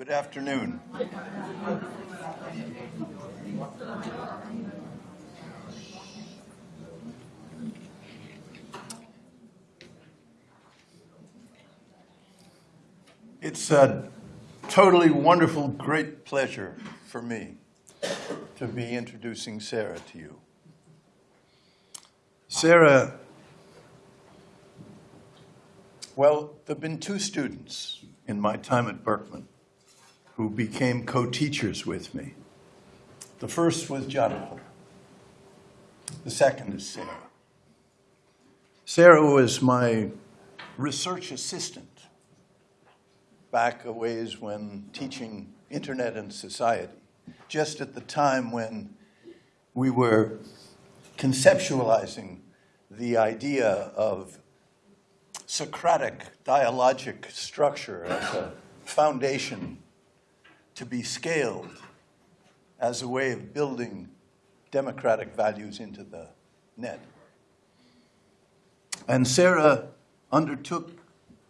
Good afternoon. It's a totally wonderful, great pleasure for me to be introducing Sarah to you. Sarah, well, there have been two students in my time at Berkman who became co-teachers with me. The first was Jonathan. The second is Sarah. Sarah was my research assistant back a ways when teaching internet and society, just at the time when we were conceptualizing the idea of Socratic dialogic structure as a foundation to be scaled as a way of building democratic values into the net. And Sarah undertook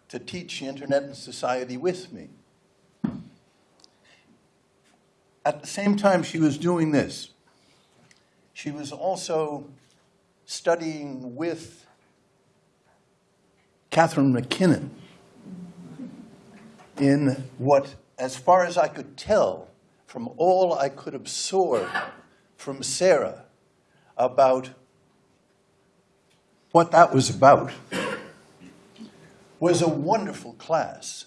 to teach internet and society with me. At the same time she was doing this, she was also studying with Catharine MacKinnon in what, as far as I could tell from all I could absorb from Sarah about what that was about, was a wonderful class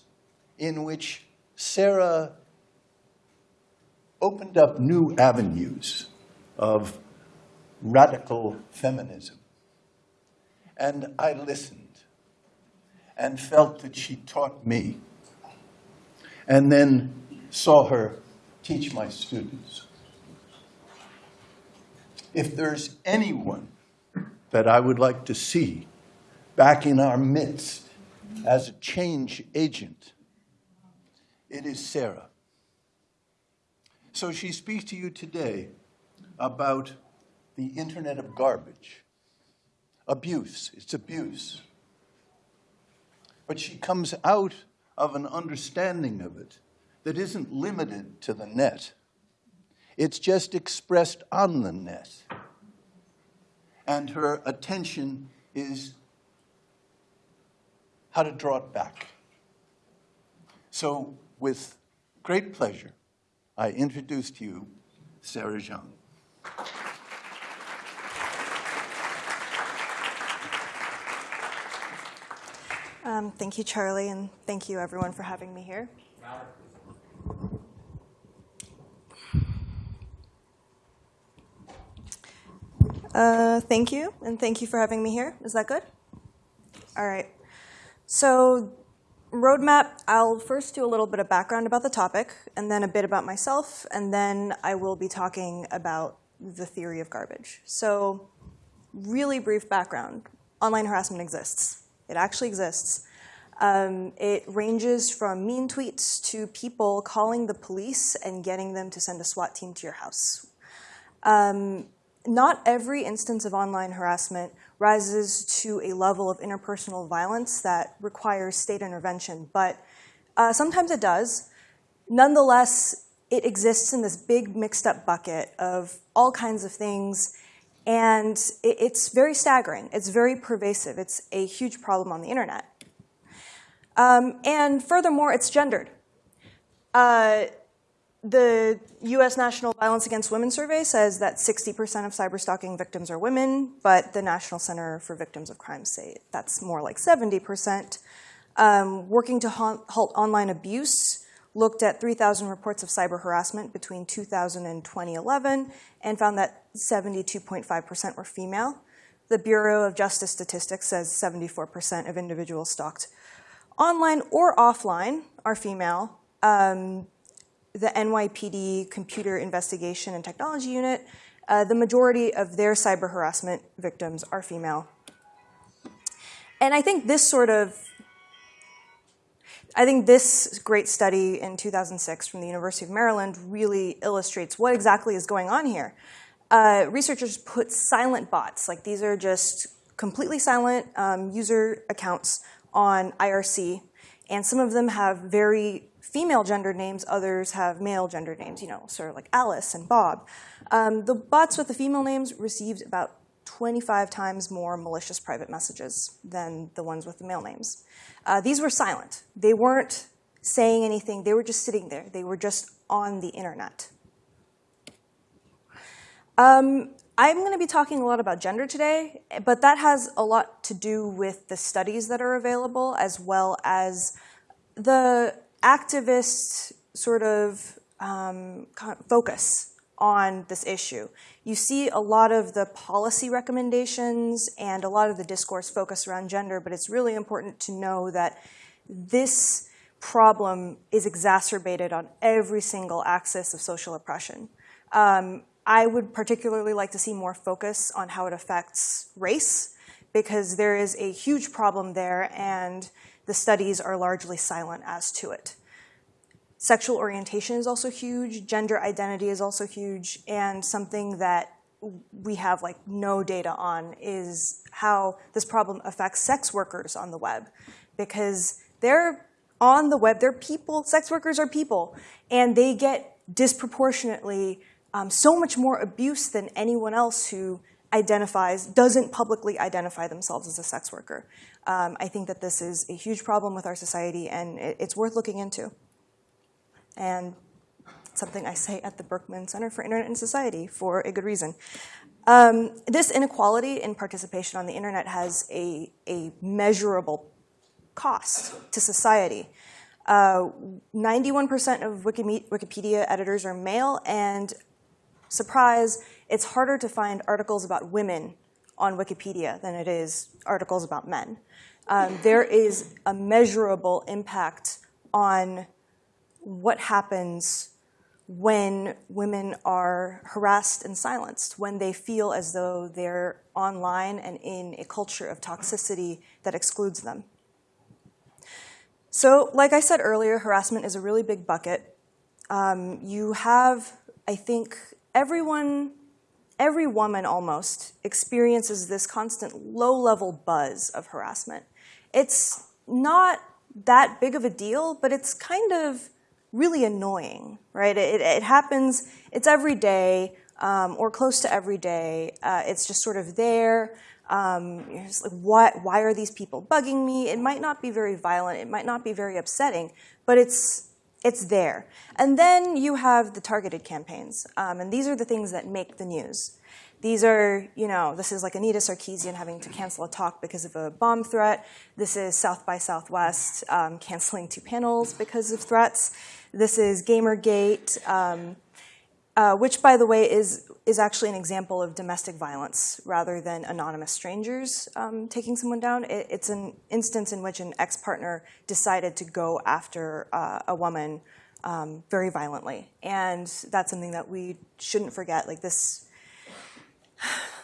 in which Sarah opened up new avenues of radical feminism. And I listened and felt that she taught me, and then saw her teach my students. If there's anyone that I would like to see back in our midst as a change agent, it is Sarah. So she speaks to you today about the internet of garbage. Abuse, it's abuse. But she comes out of an understanding of it that isn't limited to the net. It's just expressed on the net. And her attention is how to draw it back. So, with great pleasure, I introduce to you Sarah Jeong. Um, thank you, Charlie, and thank you, everyone, for having me here. Uh, thank you, and thank you for having me here. Is that good? All right. So, roadmap, I'll first do a little bit of background about the topic, and then a bit about myself, and then I will be talking about the theory of garbage. So, really brief background. Online harassment exists. It actually exists. Um, it ranges from mean tweets to people calling the police and getting them to send a SWAT team to your house. Um, not every instance of online harassment rises to a level of interpersonal violence that requires state intervention, but uh, sometimes it does. Nonetheless, it exists in this big mixed up bucket of all kinds of things, and it, it's very staggering. It's very pervasive. It's a huge problem on the internet. Um, and furthermore, it's gendered. Uh, the US National Violence Against Women survey says that 60% of cyberstalking victims are women, but the National Center for Victims of Crime say that's more like 70%. Um, working to halt online abuse looked at 3,000 reports of cyber harassment between 2000 and 2011 and found that 72.5% were female. The Bureau of Justice Statistics says 74% of individuals stalked online or offline are female. Um, the NYPD Computer Investigation and Technology Unit, uh, the majority of their cyber harassment victims are female. And I think this sort of, I think this great study in 2006 from the University of Maryland really illustrates what exactly is going on here. Uh, researchers put silent bots, like these are just completely silent um, user accounts on IRC, and some of them have very female gender names, others have male gender names, you know, sort of like Alice and Bob. Um, the bots with the female names received about 25 times more malicious private messages than the ones with the male names. Uh, these were silent. They weren't saying anything, they were just sitting there. They were just on the internet. Um, I'm going to be talking a lot about gender today, but that has a lot to do with the studies that are available as well as the activist sort of um, focus on this issue. You see a lot of the policy recommendations and a lot of the discourse focus around gender, but it's really important to know that this problem is exacerbated on every single axis of social oppression. Um, I would particularly like to see more focus on how it affects race, because there is a huge problem there and the studies are largely silent as to it. Sexual orientation is also huge, gender identity is also huge, and something that we have like no data on is how this problem affects sex workers on the web because they're on the web, they're people, sex workers are people, and they get disproportionately um, so much more abuse than anyone else who identifies, doesn't publicly identify themselves as a sex worker. Um, I think that this is a huge problem with our society and it, it's worth looking into. And something I say at the Berkman Center for Internet and Society for a good reason. Um, this inequality in participation on the internet has a, a measurable cost to society. 91% uh, of Wikipedia editors are male, and surprise, it's harder to find articles about women on Wikipedia than it is articles about men. Um, there is a measurable impact on what happens when women are harassed and silenced, when they feel as though they're online and in a culture of toxicity that excludes them. So, like I said earlier, harassment is a really big bucket. Um, you have, I think, everyone, every woman almost experiences this constant low-level buzz of harassment. It's not that big of a deal, but it's kind of really annoying, right? It, it happens, it's every day, um, or close to every day. Uh, it's just sort of there. Um, like, why, why are these people bugging me? It might not be very violent, it might not be very upsetting, but it's it's there. And then you have the targeted campaigns, um, and these are the things that make the news. These are, you know, this is like Anita Sarkeesian having to cancel a talk because of a bomb threat. This is South by Southwest um, canceling two panels because of threats. This is Gamergate, um, uh, which, by the way, is is actually an example of domestic violence rather than anonymous strangers um, taking someone down. It, it's an instance in which an ex-partner decided to go after uh, a woman um, very violently, and that's something that we shouldn't forget. Like this,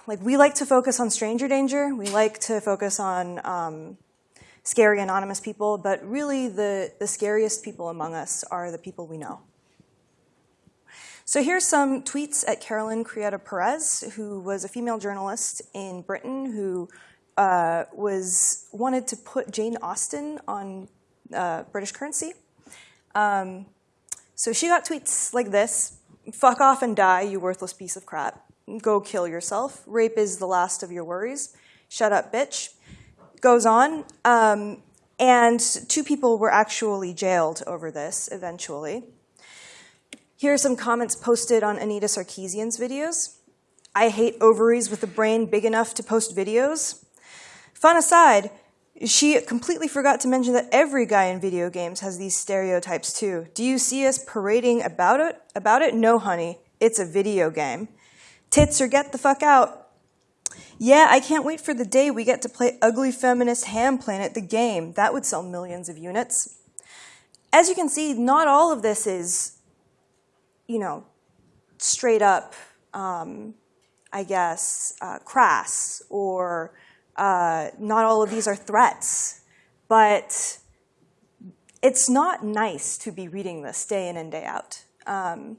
like we like to focus on stranger danger. We like to focus on um, scary anonymous people, but really the the scariest people among us are the people we know. So here's some tweets at Carolyn Criado Perez, who was a female journalist in Britain who uh, was wanted to put Jane Austen on uh, British currency. Um, so she got tweets like this, fuck off and die, you worthless piece of crap. Go kill yourself. Rape is the last of your worries. Shut up, bitch. Goes on. Um, and two people were actually jailed over this eventually. Here are some comments posted on Anita Sarkeesian's videos. I hate ovaries with a brain big enough to post videos. Fun aside, she completely forgot to mention that every guy in video games has these stereotypes too. Do you see us parading about it? About it? No, honey. It's a video game. Tits or get the fuck out. Yeah, I can't wait for the day we get to play Ugly Feminist Ham Planet the game. That would sell millions of units. As you can see, not all of this is you know, straight up, um, I guess, uh, crass or uh, not all of these are threats, but it's not nice to be reading this day in and day out. Um,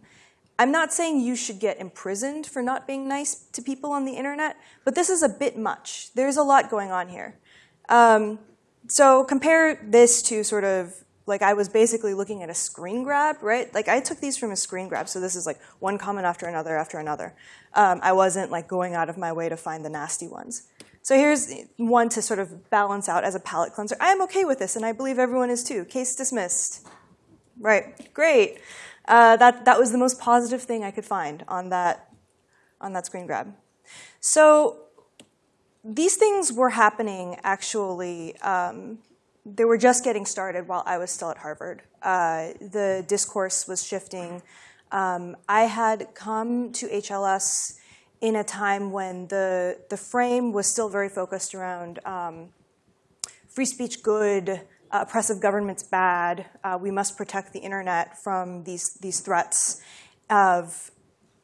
I'm not saying you should get imprisoned for not being nice to people on the internet, but this is a bit much. There's a lot going on here. Um, so compare this to sort of like I was basically looking at a screen grab, right? Like I took these from a screen grab, so this is like one comment after another after another. Um, I wasn't like going out of my way to find the nasty ones. So here's one to sort of balance out as a palate cleanser. I am okay with this, and I believe everyone is too. Case dismissed. Right, great. Uh, that, that was the most positive thing I could find on that, on that screen grab. So these things were happening actually, um, they were just getting started while I was still at Harvard. Uh, the discourse was shifting. Um, I had come to HLS in a time when the, the frame was still very focused around um, free speech good, oppressive governments bad, uh, we must protect the internet from these, these threats of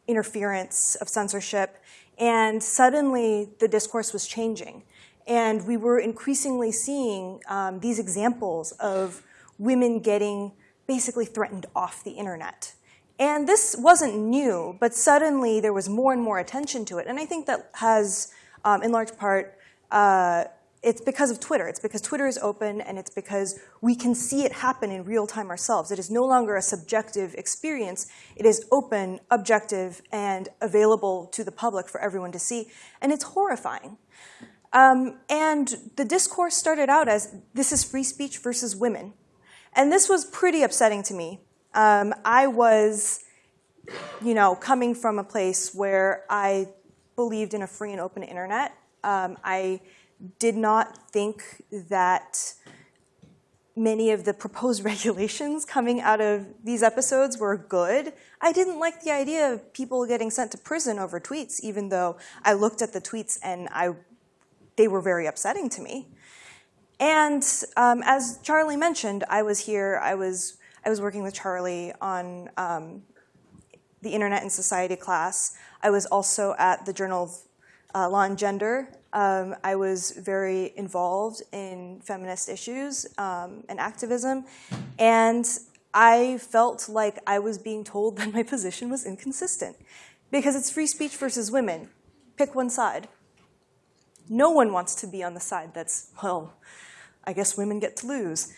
interference, of censorship. And suddenly the discourse was changing. And we were increasingly seeing um, these examples of women getting basically threatened off the internet. And this wasn't new, but suddenly there was more and more attention to it. And I think that has, um, in large part, uh, it's because of Twitter. It's because Twitter is open and it's because we can see it happen in real time ourselves. It is no longer a subjective experience. It is open, objective, and available to the public for everyone to see. And it's horrifying. Um, and the discourse started out as this is free speech versus women. And this was pretty upsetting to me. Um, I was, you know, coming from a place where I believed in a free and open internet. Um, I did not think that many of the proposed regulations coming out of these episodes were good. I didn't like the idea of people getting sent to prison over tweets, even though I looked at the tweets and I, they were very upsetting to me. And um, as Charlie mentioned, I was here, I was, I was working with Charlie on um, the Internet and Society class. I was also at the Journal of uh, Law and Gender um, I was very involved in feminist issues um, and activism, and I felt like I was being told that my position was inconsistent because it's free speech versus women. Pick one side. No one wants to be on the side that's, well, I guess women get to lose.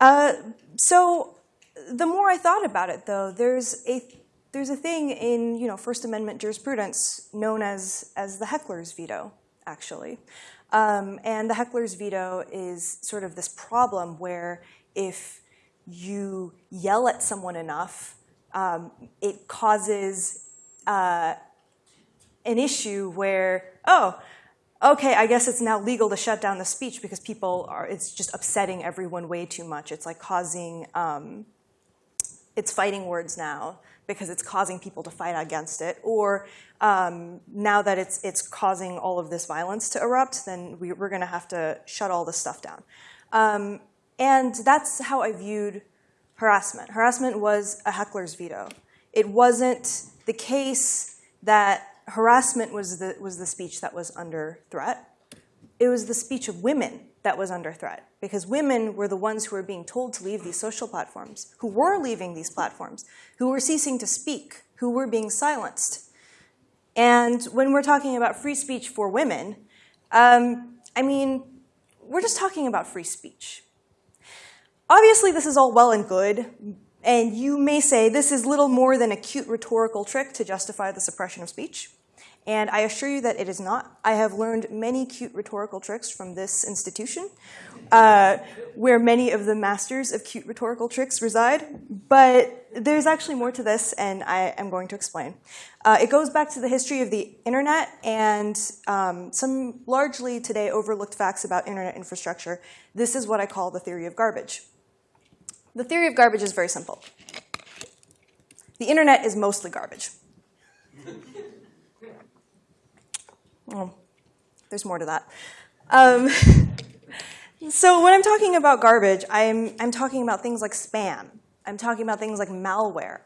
Uh, so the more I thought about it, though, there's a there's a thing in you know First Amendment jurisprudence known as as the heckler's veto actually. Um, and the heckler's veto is sort of this problem where if you yell at someone enough, um, it causes uh, an issue where, oh, okay, I guess it's now legal to shut down the speech because people are, it's just upsetting everyone way too much. It's like causing, um, it's fighting words now because it's causing people to fight against it, or um, now that it's, it's causing all of this violence to erupt, then we, are going to have to shut all this stuff down. Um, and that's how I viewed harassment. Harassment was a heckler's veto. It wasn't the case that harassment was the, was the speech that was under threat. It was the speech of women that was under threat because women were the ones who were being told to leave these social platforms, who were leaving these platforms, who were ceasing to speak, who were being silenced. And when we're talking about free speech for women, um, I mean, we're just talking about free speech. Obviously, this is all well and good, and you may say this is little more than a cute rhetorical trick to justify the suppression of speech. And I assure you that it is not. I have learned many cute rhetorical tricks from this institution, uh, where many of the masters of cute rhetorical tricks reside. But there's actually more to this, and I am going to explain. Uh, it goes back to the history of the internet and um, some largely today overlooked facts about internet infrastructure. This is what I call the theory of garbage. The theory of garbage is very simple. The internet is mostly garbage. Well, there's more to that. Um, so when I'm talking about garbage, I'm, I'm talking about things like spam. I'm talking about things like malware.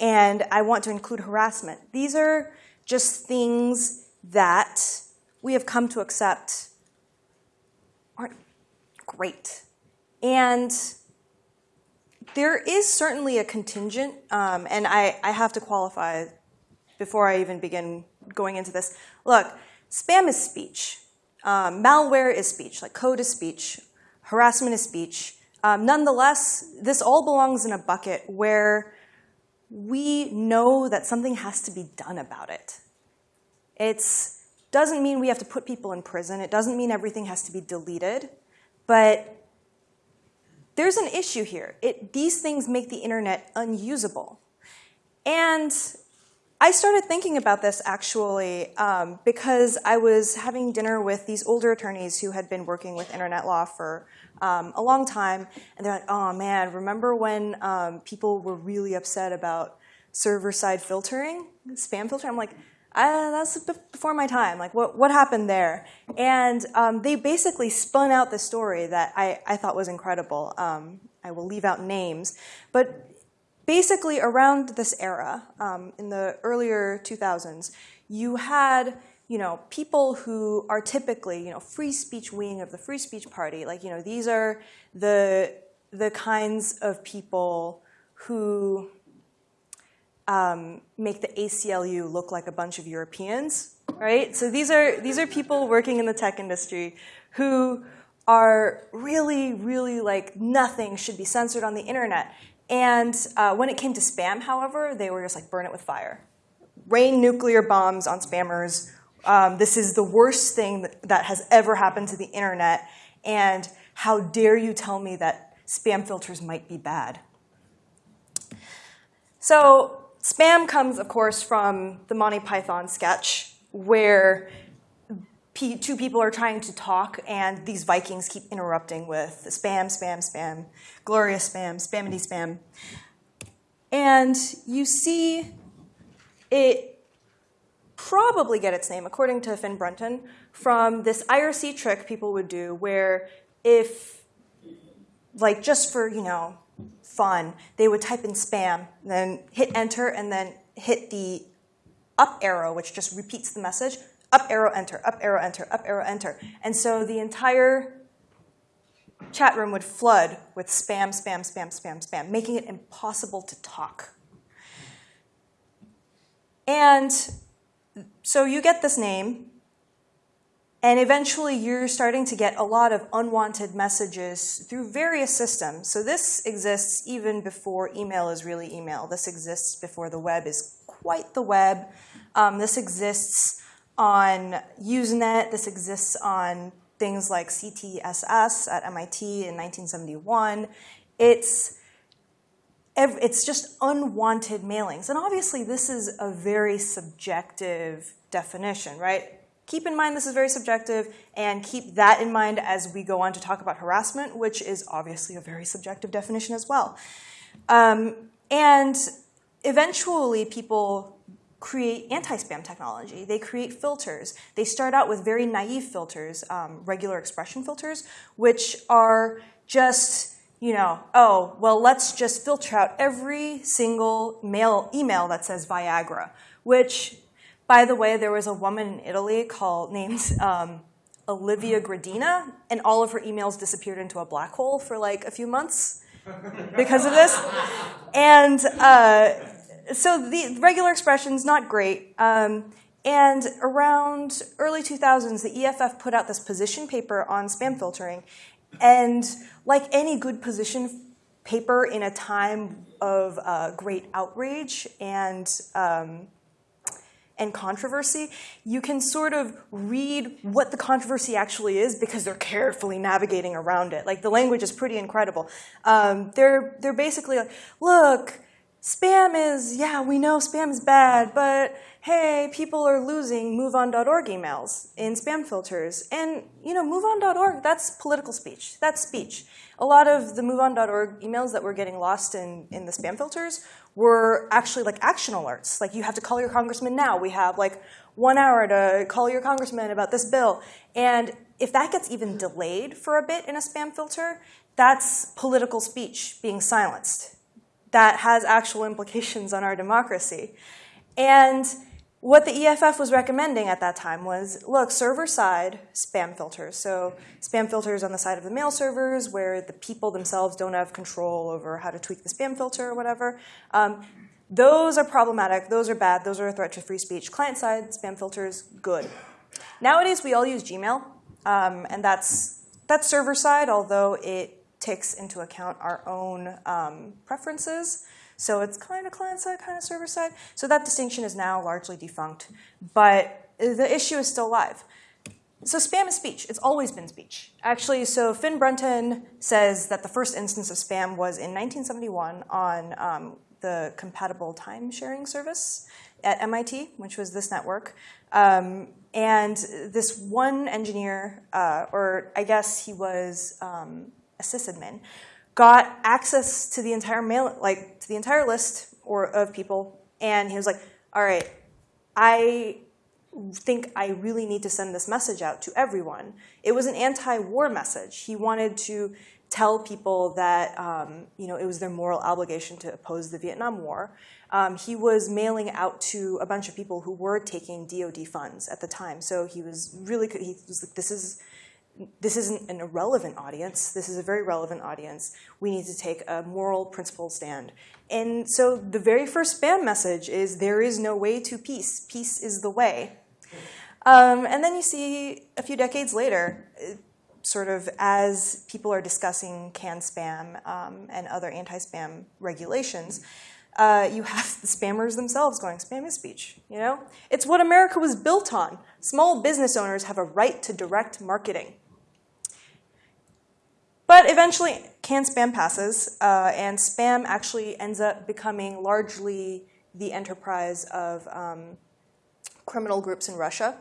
And I want to include harassment. These are just things that we have come to accept aren't great. And there is certainly a contingent, um, and I, I have to qualify before I even begin going into this. Look, Spam is speech. Um, malware is speech, like code is speech. Harassment is speech. Um, nonetheless, this all belongs in a bucket where we know that something has to be done about it. It doesn't mean we have to put people in prison. It doesn't mean everything has to be deleted. But there's an issue here. It, these things make the internet unusable. And I started thinking about this actually um, because I was having dinner with these older attorneys who had been working with internet law for um, a long time, and they're like, "Oh man, remember when um, people were really upset about server-side filtering, spam filtering?" I'm like, uh, "That's before my time. Like, what what happened there?" And um, they basically spun out the story that I I thought was incredible. Um, I will leave out names, but basically around this era, um, in the earlier 2000s, you had you know people who are typically you know free speech wing of the free speech party. Like you know these are the the kinds of people who um, make the ACLU look like a bunch of Europeans, right? So these are these are people working in the tech industry who are really, really like nothing should be censored on the internet. And uh, when it came to spam, however, they were just like burn it with fire. Rain nuclear bombs on spammers. Um, this is the worst thing that, that has ever happened to the internet. And how dare you tell me that spam filters might be bad? So spam comes, of course, from the Monty Python sketch where two people are trying to talk, and these Vikings keep interrupting with spam, spam, spam, glorious spam, spamity spam. And you see it probably get its name, according to Finn Brunton, from this IRC trick people would do where if, like just for, you know, fun, they would type in spam, then hit enter, and then hit the up arrow, which just repeats the message, up arrow, enter, up arrow, enter, up arrow, enter. And so the entire chat room would flood with spam, spam, spam, spam, spam, making it impossible to talk. And so you get this name, and eventually you're starting to get a lot of unwanted messages through various systems. So this exists even before email is really email. This exists before the web is quite the web. Um, this exists on Usenet. This exists on things like CTSS at MIT in 1971. It's it's just unwanted mailings. And obviously, this is a very subjective definition, right? Keep in mind this is very subjective, and keep that in mind as we go on to talk about harassment, which is obviously a very subjective definition as well. Um, and eventually, people create anti-spam technology. They create filters. They start out with very naive filters, um, regular expression filters, which are just, you know, oh, well, let's just filter out every single mail email that says Viagra, which, by the way, there was a woman in Italy called named um, Olivia Gradina, and all of her emails disappeared into a black hole for like a few months because of this. And uh, so the regular expression's not great. Um, and around early 2000s, the EFF put out this position paper on spam filtering. And like any good position paper in a time of uh, great outrage and um, and controversy, you can sort of read what the controversy actually is because they're carefully navigating around it. Like the language is pretty incredible. Um, they're they're basically like, look, spam is, yeah, we know spam is bad, but hey, people are losing MoveOn.org emails in spam filters. And, you know, MoveOn.org, that's political speech. That's speech. A lot of the MoveOn.org emails that were getting lost in, in the spam filters were actually like action alerts. Like, you have to call your congressman now. We have like one hour to call your congressman about this bill. And if that gets even delayed for a bit in a spam filter, that's political speech being silenced that has actual implications on our democracy. And what the EFF was recommending at that time was, look, server-side spam filters. So spam filters on the side of the mail servers where the people themselves don't have control over how to tweak the spam filter or whatever. Um, those are problematic. Those are bad. Those are a threat to free speech. Client-side spam filters, good. Nowadays, we all use Gmail, um, and that's, that's server-side, although it takes into account our own um, preferences. So it's kind of client side, kind of server side. So that distinction is now largely defunct, but the issue is still live. So spam is speech. It's always been speech. Actually, so Finn Brunton says that the first instance of spam was in 1971 on um, the compatible time sharing service at MIT, which was this network. Um, and this one engineer, uh, or I guess he was um, a sysadmin, got access to the entire mail, like to the entire list or of people, and he was like, "All right, I think I really need to send this message out to everyone." It was an anti-war message. He wanted to tell people that um, you know it was their moral obligation to oppose the Vietnam War. Um, he was mailing out to a bunch of people who were taking DoD funds at the time. So he was really he was like, "This is." This isn't an irrelevant audience. This is a very relevant audience. We need to take a moral principle stand. And so the very first spam message is there is no way to peace. Peace is the way. Um, and then you see a few decades later, sort of as people are discussing CAN-SPAM um, and other anti-spam regulations, uh, you have the spammers themselves going, spam is speech, you know? It's what America was built on. Small business owners have a right to direct marketing. But eventually, CAN-SPAM passes, uh, and spam actually ends up becoming largely the enterprise of um, criminal groups in Russia.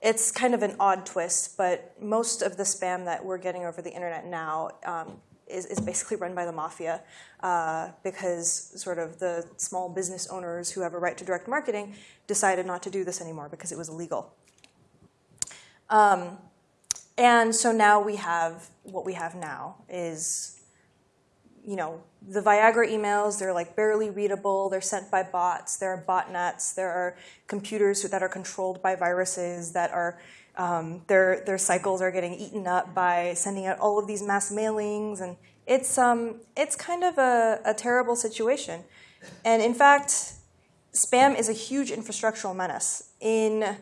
It's kind of an odd twist, but most of the spam that we're getting over the internet now um, is, is, basically run by the mafia uh, because sort of the small business owners who have a right to direct marketing decided not to do this anymore because it was illegal. Um, and so now we have what we have now is you know, the Viagra emails, they're like barely readable, they're sent by bots, there are botnets, there are computers that are controlled by viruses that are, um, their, their cycles are getting eaten up by sending out all of these mass mailings, and it's, um, it's kind of a, a terrible situation. And in fact, spam is a huge infrastructural menace. In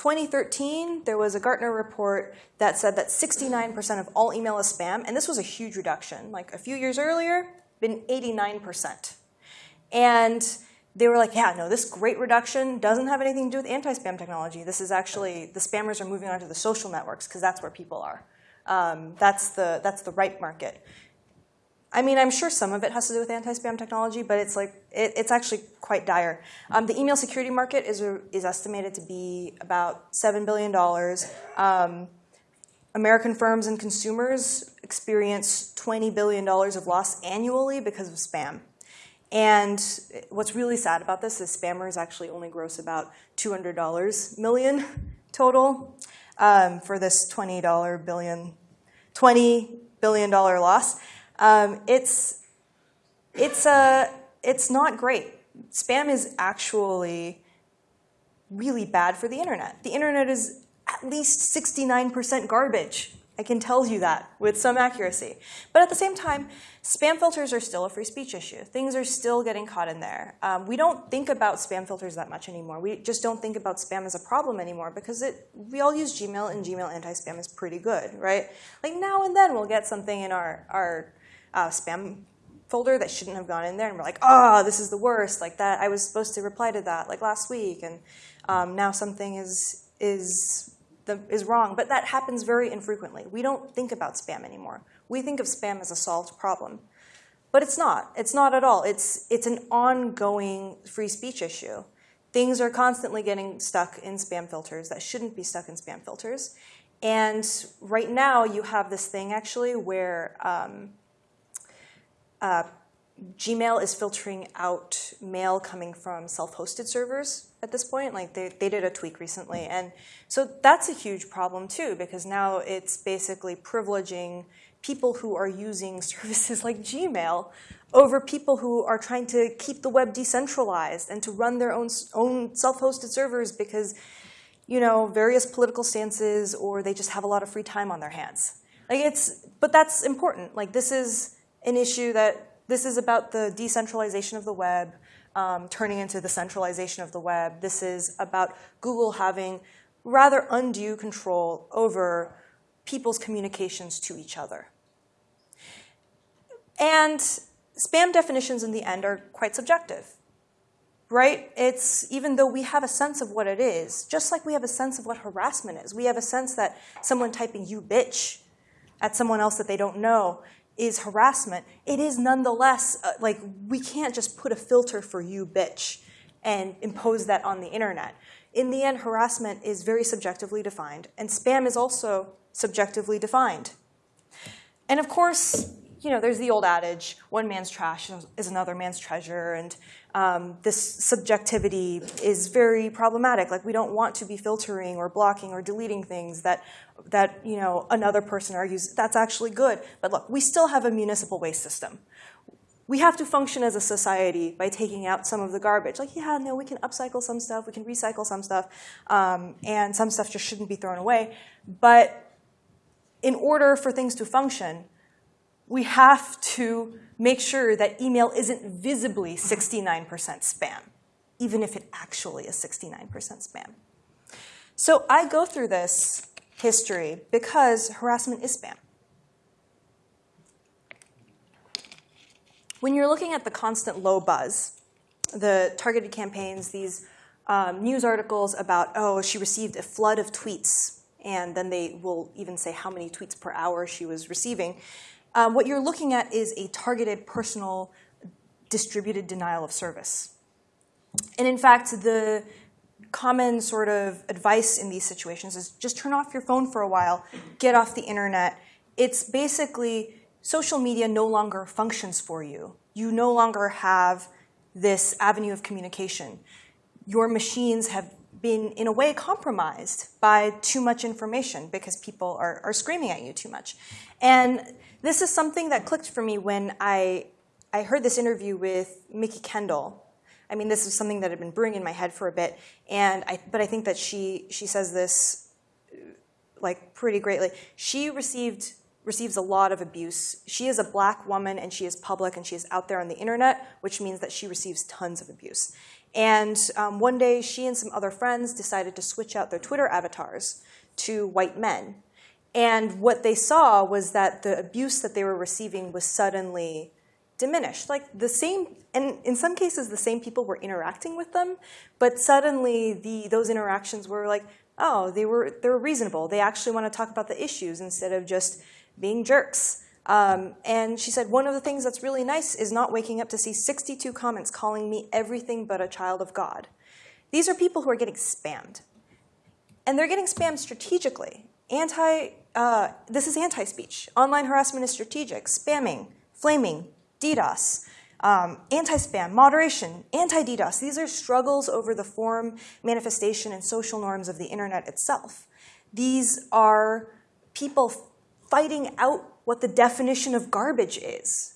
2013, there was a Gartner report that said that 69% of all email is spam, and this was a huge reduction. Like a few years earlier, been 89%. And they were like, yeah, no, this great reduction doesn't have anything to do with anti-spam technology. This is actually, the spammers are moving onto the social networks because that's where people are. Um, that's, the, that's the right market. I mean, I'm sure some of it has to do with anti-spam technology, but it's like it, it's actually quite dire. Um, the email security market is is estimated to be about seven billion dollars. Um, American firms and consumers experience twenty billion dollars of loss annually because of spam. And what's really sad about this is spammers actually only gross about two hundred dollars million total um, for this twenty dollar billion, twenty billion dollar loss. Um, it's it's a it's not great. Spam is actually really bad for the internet. The internet is at least 69% garbage. I can tell you that with some accuracy. But at the same time, spam filters are still a free speech issue. Things are still getting caught in there. Um, we don't think about spam filters that much anymore. We just don't think about spam as a problem anymore because it, we all use Gmail and Gmail anti-spam is pretty good, right? Like now and then we'll get something in our, our uh, spam folder that shouldn't have gone in there, and we're like, oh, this is the worst. Like that, I was supposed to reply to that like last week, and um, now something is is the, is wrong. But that happens very infrequently. We don't think about spam anymore. We think of spam as a solved problem, but it's not. It's not at all. It's it's an ongoing free speech issue. Things are constantly getting stuck in spam filters that shouldn't be stuck in spam filters. And right now, you have this thing actually where um, uh, Gmail is filtering out mail coming from self-hosted servers at this point. Like they, they did a tweak recently. And so that's a huge problem too, because now it's basically privileging people who are using services like Gmail over people who are trying to keep the web decentralized and to run their own, own self-hosted servers because you know, various political stances or they just have a lot of free time on their hands. Like it's, but that's important. Like this is, an issue that this is about the decentralization of the web, um, turning into the centralization of the web. This is about Google having rather undue control over people's communications to each other. And spam definitions in the end are quite subjective, right? It's even though we have a sense of what it is, just like we have a sense of what harassment is, we have a sense that someone typing you bitch at someone else that they don't know is harassment. It is nonetheless, uh, like, we can't just put a filter for you bitch and impose that on the internet. In the end, harassment is very subjectively defined, and spam is also subjectively defined. And of course, you know, there's the old adage, one man's trash is another man's treasure, and um, this subjectivity is very problematic. Like, we don't want to be filtering or blocking or deleting things that, that you know, another person argues that's actually good. But look, we still have a municipal waste system we have to function as a society by taking out some of the garbage. Like, yeah, no, we can upcycle some stuff, we can recycle some stuff, um, and some stuff just shouldn't be thrown away. But in order for things to function, we have to make sure that email isn't visibly 69% spam, even if it actually is 69% spam. So I go through this history because harassment is spam. When you're looking at the constant low buzz, the targeted campaigns, these um, news articles about, oh, she received a flood of tweets, and then they will even say how many tweets per hour she was receiving. Um, what you're looking at is a targeted, personal, distributed denial of service. And in fact, the common sort of advice in these situations is just turn off your phone for a while, get off the internet. It's basically social media no longer functions for you. You no longer have this avenue of communication. Your machines have been, in a way, compromised by too much information because people are, are screaming at you too much. And this is something that clicked for me when I, I heard this interview with Mikki Kendall. I mean, this is something that had been brewing in my head for a bit, and I, but I think that she, she says this like pretty greatly. She received receives a lot of abuse. She is a black woman and she is public and she is out there on the internet, which means that she receives tons of abuse. And um, one day, she and some other friends decided to switch out their Twitter avatars to white men. And what they saw was that the abuse that they were receiving was suddenly diminished. Like the same, and in some cases, the same people were interacting with them, but suddenly the, those interactions were like, oh, they were, they were reasonable. They actually want to talk about the issues instead of just being jerks. Um, and she said, one of the things that's really nice is not waking up to see 62 comments calling me everything but a child of God. These are people who are getting spammed. And they're getting spammed strategically. Anti, uh, this is anti-speech. Online harassment is strategic. Spamming, flaming, DDoS, um, anti-spam, moderation, anti-DDoS. These are struggles over the form, manifestation, and social norms of the internet itself. These are people fighting out what the definition of garbage is.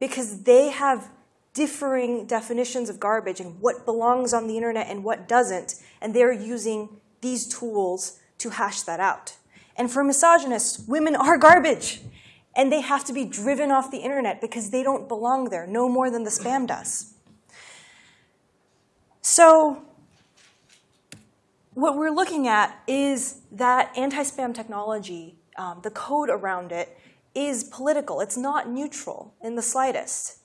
Because they have differing definitions of garbage and what belongs on the internet and what doesn't, and they're using these tools to hash that out. And for misogynists, women are garbage. And they have to be driven off the internet because they don't belong there, no more than the spam does. So what we're looking at is that anti-spam technology um, the code around it is political. It's not neutral in the slightest.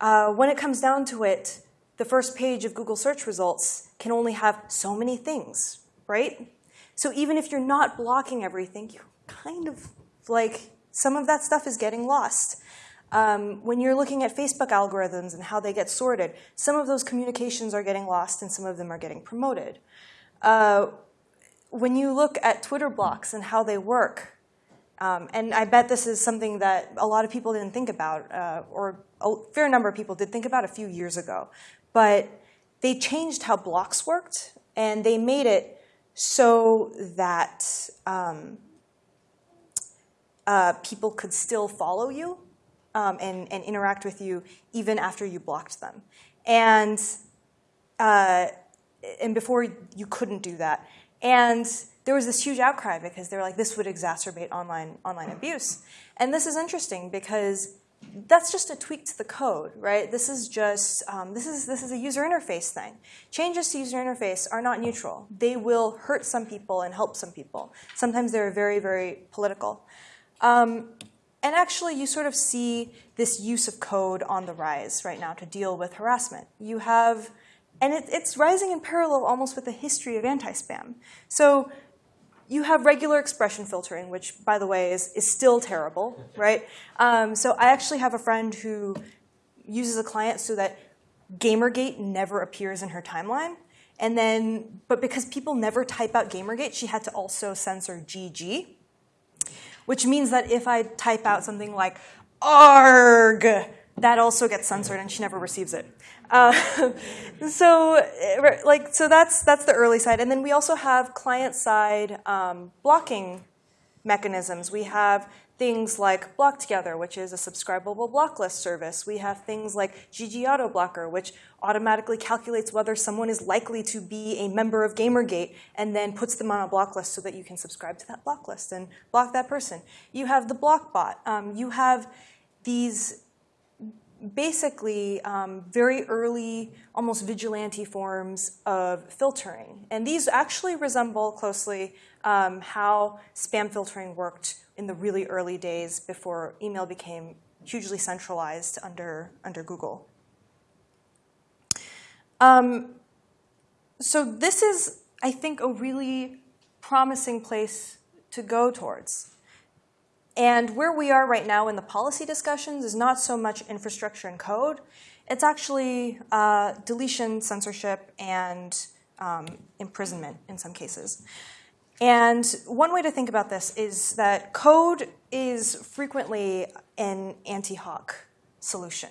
Uh, when it comes down to it, the first page of Google search results can only have so many things, right? So even if you're not blocking everything, you kind of like some of that stuff is getting lost. Um, when you're looking at Facebook algorithms and how they get sorted, some of those communications are getting lost and some of them are getting promoted. Uh, when you look at Twitter blocks and how they work, um, and I bet this is something that a lot of people didn't think about, uh, or a fair number of people did think about a few years ago, but they changed how blocks worked, and they made it so that um, uh, people could still follow you um, and, and, interact with you even after you blocked them. And, uh, and before you couldn't do that. And there was this huge outcry because they were like, this would exacerbate online, online abuse. And this is interesting because that's just a tweak to the code, right? This is just, um, this, is, this is a user interface thing. Changes to user interface are not neutral. They will hurt some people and help some people. Sometimes they're very, very political. Um, and actually, you sort of see this use of code on the rise right now to deal with harassment. You have, and it, it's rising in parallel almost with the history of anti-spam. So you have regular expression filtering, which, by the way, is, is still terrible, right? Um, so I actually have a friend who uses a client so that Gamergate never appears in her timeline. And then, but because people never type out Gamergate, she had to also censor GG, which means that if I type out something like ARG, that also gets censored and she never receives it. Uh, so, eh, like, so that's that's the early side, and then we also have client side um, blocking mechanisms. We have things like Block Together, which is a subscribable block list service. We have things like GG Auto Blocker, which automatically calculates whether someone is likely to be a member of Gamergate and then puts them on a block list so that you can subscribe to that block list and block that person. You have the Blockbot. Um, you have these basically um, very early, almost vigilante forms of filtering. And these actually resemble closely um, how spam filtering worked in the really early days before email became hugely centralized under, under Google. Um, so this is, I think, a really promising place to go towards. And where we are right now in the policy discussions is not so much infrastructure and code. It's actually uh, deletion, censorship, and um, imprisonment in some cases. And one way to think about this is that code is frequently an ante hoc solution.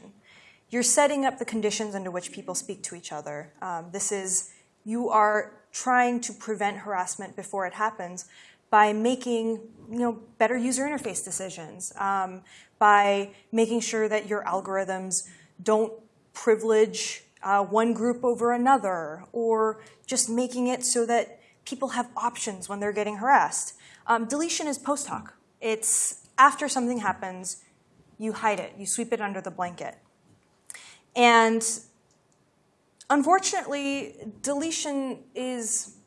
You're setting up the conditions under which people speak to each other. Um, this is, you are trying to prevent harassment before it happens by making you know, better user interface decisions, um, by making sure that your algorithms don't privilege uh, one group over another, or just making it so that people have options when they're getting harassed. Um, deletion is post hoc. It's after something happens, you hide it, you sweep it under the blanket. And unfortunately, deletion is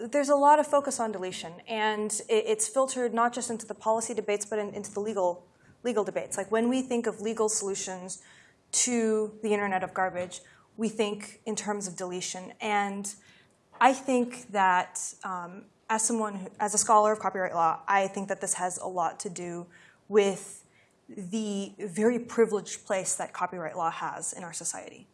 there's a lot of focus on deletion, and it's filtered not just into the policy debates, but into the legal legal debates. Like when we think of legal solutions to the Internet of Garbage, we think in terms of deletion. And I think that um, as someone, who, as a scholar of copyright law, I think that this has a lot to do with the very privileged place that copyright law has in our society.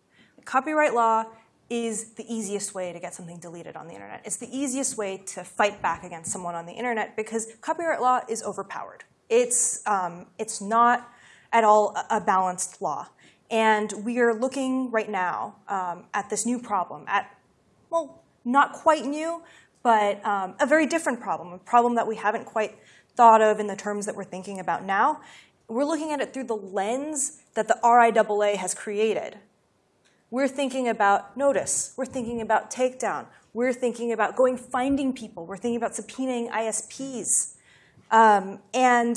Copyright law is the easiest way to get something deleted on the internet. It's the easiest way to fight back against someone on the internet because copyright law is overpowered. It's, um, it's not at all a balanced law. And we are looking right now um, at this new problem, at, well, not quite new, but um, a very different problem, a problem that we haven't quite thought of in the terms that we're thinking about now. We're looking at it through the lens that the RIAA has created we're thinking about notice. We're thinking about takedown. We're thinking about going finding people. We're thinking about subpoenaing ISPs. Um, and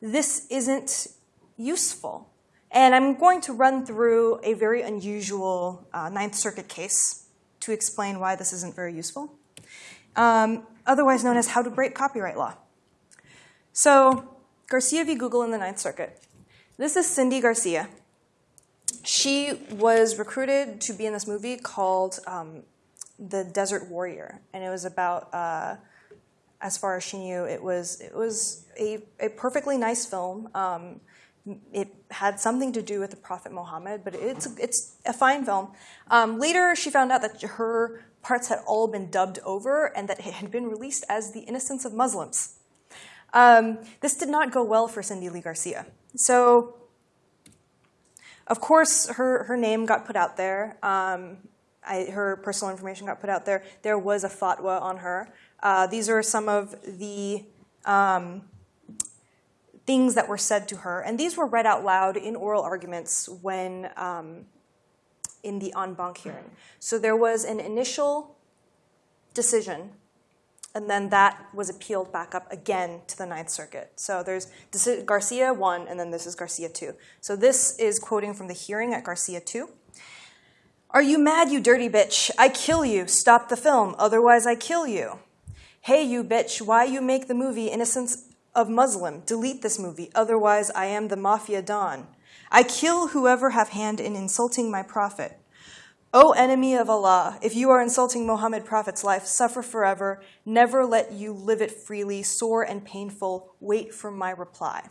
this isn't useful. And I'm going to run through a very unusual uh, Ninth Circuit case to explain why this isn't very useful, um, otherwise known as how to break copyright law. So Garcia v. Google in the Ninth Circuit. This is Cindy Garcia she was recruited to be in this movie called um, The Desert Warrior, and it was about, uh, as far as she knew, it was it was a, a perfectly nice film. Um, it had something to do with the Prophet Muhammad, but it's it's a fine film. Um, later, she found out that her parts had all been dubbed over and that it had been released as The Innocence of Muslims. Um, this did not go well for Cindy Lee Garcia. So of course, her, her name got put out there. Um, I, her personal information got put out there. There was a fatwa on her. Uh, these are some of the um, things that were said to her, and these were read out loud in oral arguments when um, in the en banc hearing. So there was an initial decision and then that was appealed back up again to the Ninth Circuit. So there's Garcia 1, and then this is Garcia 2. So this is quoting from the hearing at Garcia 2. Are you mad, you dirty bitch? I kill you. Stop the film, otherwise I kill you. Hey, you bitch, why you make the movie Innocence of Muslim, delete this movie, otherwise I am the Mafia Don. I kill whoever have hand in insulting my prophet. O enemy of Allah, if you are insulting Muhammad Prophet's life, suffer forever. Never let you live it freely, sore and painful. Wait for my reply.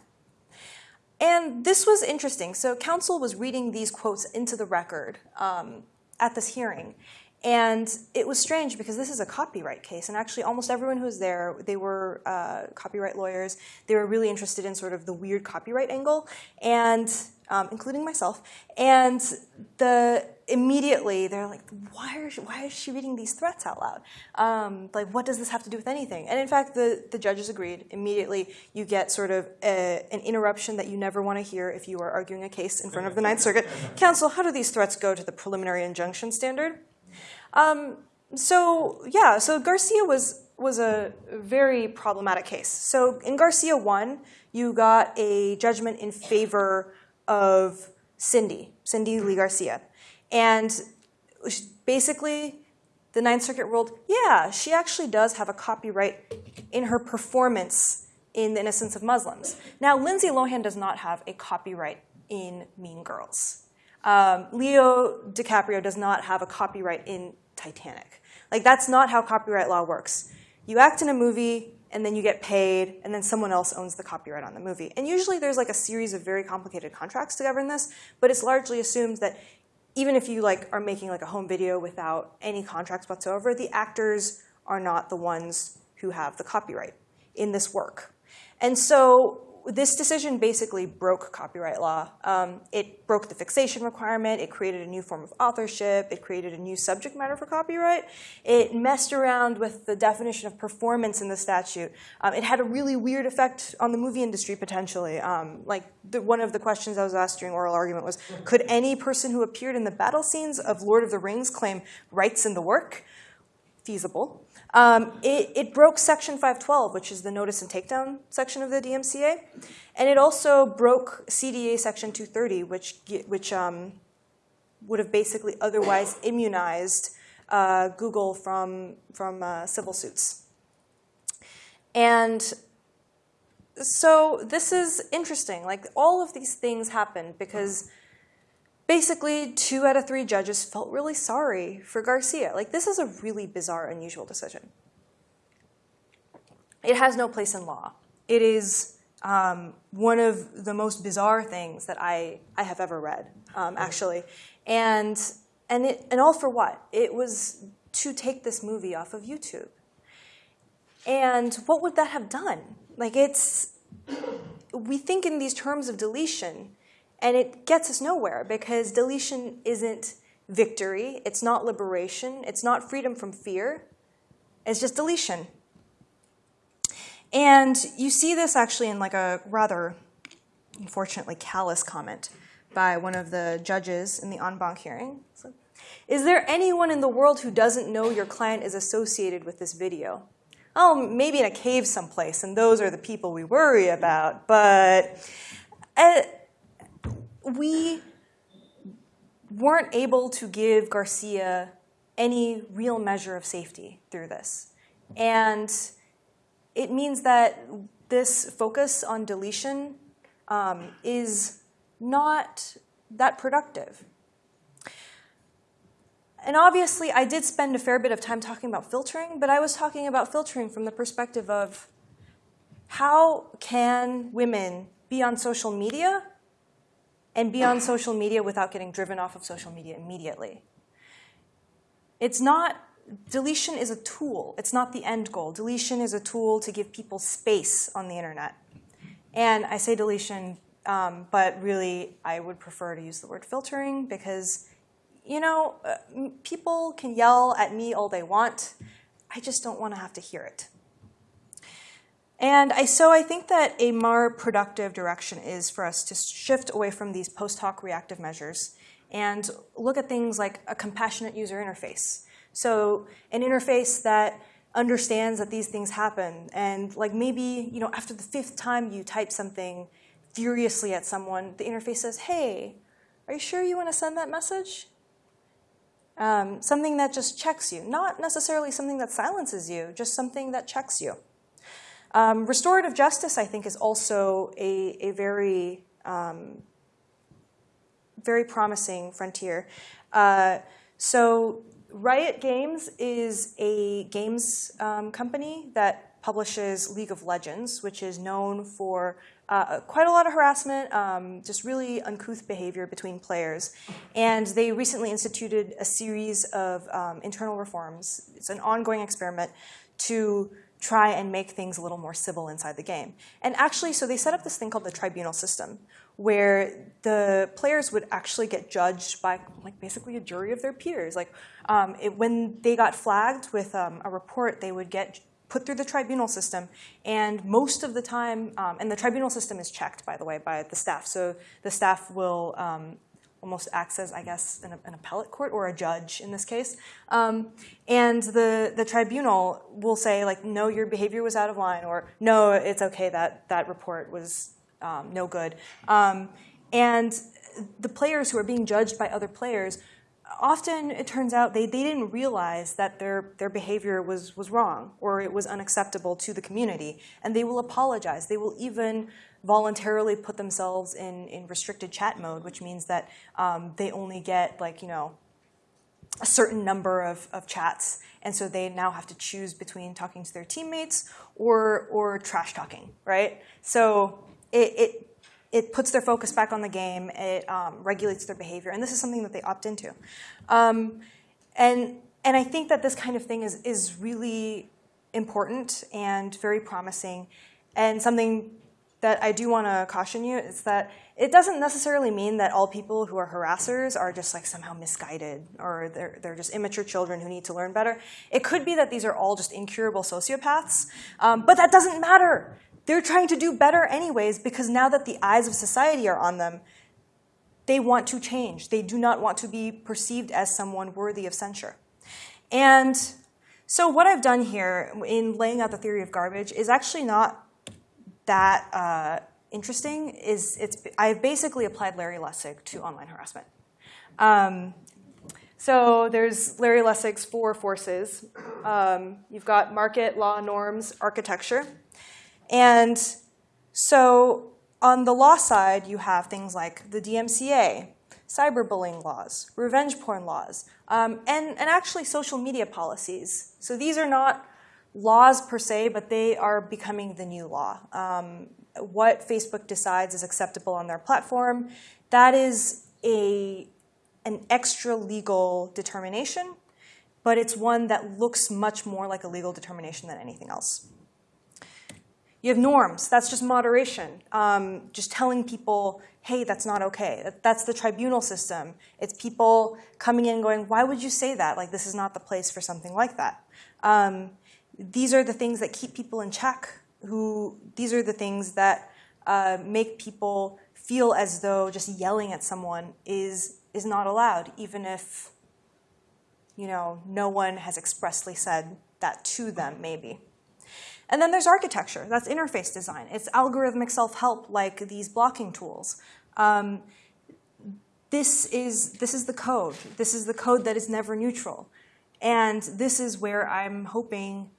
And this was interesting. So, counsel was reading these quotes into the record um, at this hearing. And it was strange because this is a copyright case, and actually, almost everyone who was there, they were uh, copyright lawyers. They were really interested in sort of the weird copyright angle, and um, including myself. And the immediately they're like, why, are she, why is she reading these threats out loud? Um, like, what does this have to do with anything? And in fact, the, the judges agreed. Immediately, you get sort of a, an interruption that you never want to hear if you are arguing a case in front of the Ninth Circuit. Counsel, how do these threats go to the preliminary injunction standard? Um, so yeah, so Garcia was was a very problematic case. So in Garcia one, you got a judgment in favor of Cindy, Cindy Lee Garcia, and basically the Ninth Circuit ruled, yeah, she actually does have a copyright in her performance in The Innocence of Muslims. Now, Lindsay Lohan does not have a copyright in Mean Girls. Um, Leo DiCaprio does not have a copyright in Titanic. Like, that's not how copyright law works. You act in a movie, and then you get paid, and then someone else owns the copyright on the movie. And usually there's like a series of very complicated contracts to govern this, but it's largely assumed that even if you like are making like a home video without any contracts whatsoever, the actors are not the ones who have the copyright in this work. And so this decision basically broke copyright law. Um, it broke the fixation requirement. It created a new form of authorship. It created a new subject matter for copyright. It messed around with the definition of performance in the statute. Um, it had a really weird effect on the movie industry potentially. Um, like the, one of the questions I was asked during oral argument was, could any person who appeared in the battle scenes of Lord of the Rings claim rights in the work? Feasible. Um, it, it, broke Section 512, which is the notice and takedown section of the DMCA, and it also broke CDA Section 230, which which um, would have basically otherwise immunized uh, Google from from uh, civil suits. And so this is interesting. Like all of these things happened because basically two out of three judges felt really sorry for Garcia. Like this is a really bizarre, unusual decision. It has no place in law. It is um, one of the most bizarre things that I, I have ever read, um, actually. And, and, it, and all for what? It was to take this movie off of YouTube. And what would that have done? Like it's, we think in these terms of deletion, and it gets us nowhere because deletion isn't victory, it's not liberation, it's not freedom from fear, it's just deletion. And you see this actually in like a rather, unfortunately, callous comment by one of the judges in the en banc hearing. So, is there anyone in the world who doesn't know your client is associated with this video? Oh, maybe in a cave someplace, and those are the people we worry about. But uh, we weren't able to give Garcia any real measure of safety through this. And it means that this focus on deletion um, is not that productive. And obviously, I did spend a fair bit of time talking about filtering, but I was talking about filtering from the perspective of how can women be on social media and be on social media without getting driven off of social media immediately. It's not, deletion is a tool. It's not the end goal. Deletion is a tool to give people space on the internet. And I say deletion, um, but really I would prefer to use the word filtering because, you know, uh, people can yell at me all they want. I just don't want to have to hear it. And I, so I think that a more productive direction is for us to shift away from these post hoc reactive measures and look at things like a compassionate user interface. So an interface that understands that these things happen and like maybe you know after the fifth time you type something furiously at someone, the interface says, hey, are you sure you want to send that message? Um, something that just checks you, not necessarily something that silences you, just something that checks you. Um, restorative justice, I think, is also a, a very um, very promising frontier. Uh, so Riot Games is a games um, company that publishes League of Legends, which is known for uh, quite a lot of harassment, um, just really uncouth behavior between players. And they recently instituted a series of um, internal reforms. It's an ongoing experiment to try and make things a little more civil inside the game. And actually, so they set up this thing called the tribunal system, where the players would actually get judged by like basically a jury of their peers. Like um, it, when they got flagged with um, a report, they would get put through the tribunal system, and most of the time, um, and the tribunal system is checked, by the way, by the staff. So the staff will um, almost acts as, I guess, an, an, appellate court or a judge in this case. Um, and the, the tribunal will say, like, no, your behavior was out of line, or no, it's okay, that, that report was um, no good. Um, and the players who are being judged by other players, often it turns out they, they didn't realize that their, their behavior was, was wrong or it was unacceptable to the community. And they will apologize. They will even voluntarily put themselves in, in restricted chat mode, which means that um, they only get like, you know, a certain number of, of chats. And so they now have to choose between talking to their teammates or, or trash talking, right? So it, it, it puts their focus back on the game. It um, regulates their behavior. And this is something that they opt into. Um, and, and I think that this kind of thing is, is really important and very promising and something that I do want to caution you is that it doesn't necessarily mean that all people who are harassers are just like somehow misguided or they're, they're just immature children who need to learn better. It could be that these are all just incurable sociopaths, um, but that doesn't matter. They're trying to do better anyways because now that the eyes of society are on them, they want to change. They do not want to be perceived as someone worthy of censure. And so what I've done here in laying out the theory of garbage is actually not that uh, interesting is it's, I've basically applied Larry Lessig to online harassment. Um, so there's Larry Lessig's four forces. Um, you've got market, law, norms, architecture. And so on the law side, you have things like the DMCA, cyberbullying laws, revenge porn laws, um, and, and actually social media policies. So these are not laws per se, but they are becoming the new law. Um, what Facebook decides is acceptable on their platform, that is a, an extra legal determination, but it's one that looks much more like a legal determination than anything else. You have norms. That's just moderation. Um, just telling people, hey, that's not okay. That's the tribunal system. It's people coming in and going, why would you say that? Like, this is not the place for something like that. Um, these are the things that keep people in check. Who these are the things that uh, make people feel as though just yelling at someone is is not allowed, even if you know no one has expressly said that to them, maybe. And then there's architecture. That's interface design. It's algorithmic self-help, like these blocking tools. Um, this is this is the code. This is the code that is never neutral, and this is where I'm hoping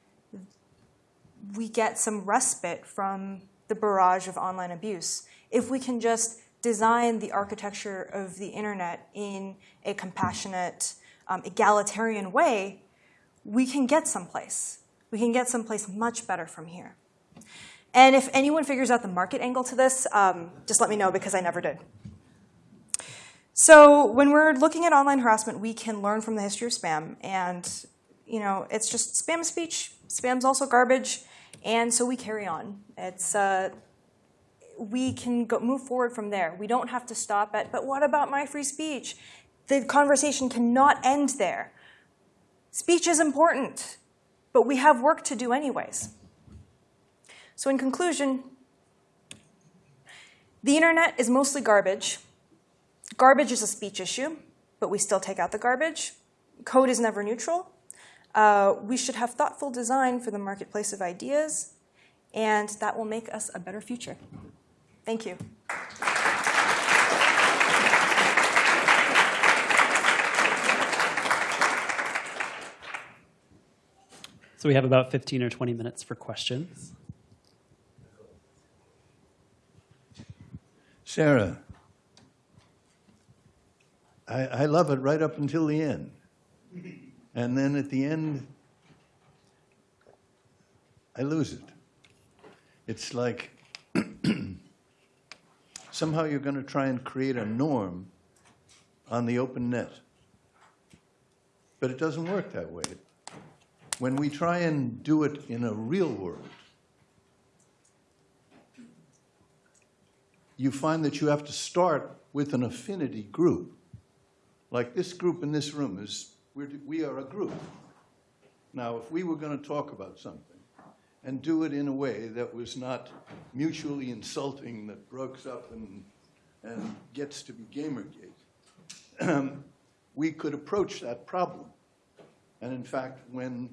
we get some respite from the barrage of online abuse. If we can just design the architecture of the internet in a compassionate, um, egalitarian way, we can get someplace. We can get someplace much better from here. And if anyone figures out the market angle to this, um, just let me know because I never did. So when we're looking at online harassment, we can learn from the history of spam. And you know, it's just spam speech. Spam's also garbage. And so we carry on. It's, uh, we can go, move forward from there. We don't have to stop at, but what about my free speech? The conversation cannot end there. Speech is important, but we have work to do anyways. So in conclusion, the internet is mostly garbage. Garbage is a speech issue, but we still take out the garbage. Code is never neutral. Uh, we should have thoughtful design for the marketplace of ideas, and that will make us a better future. Thank you. So we have about 15 or 20 minutes for questions. Sarah, I, I love it right up until the end. And then at the end, I lose it. It's like somehow you're going to try and create a norm on the open net. But it doesn't work that way. When we try and do it in a real world, you find that you have to start with an affinity group. Like this group in this room is, we're, we are a group. Now, if we were going to talk about something and do it in a way that was not mutually insulting, that breaks up and, and gets to be Gamergate, we could approach that problem. And in fact, when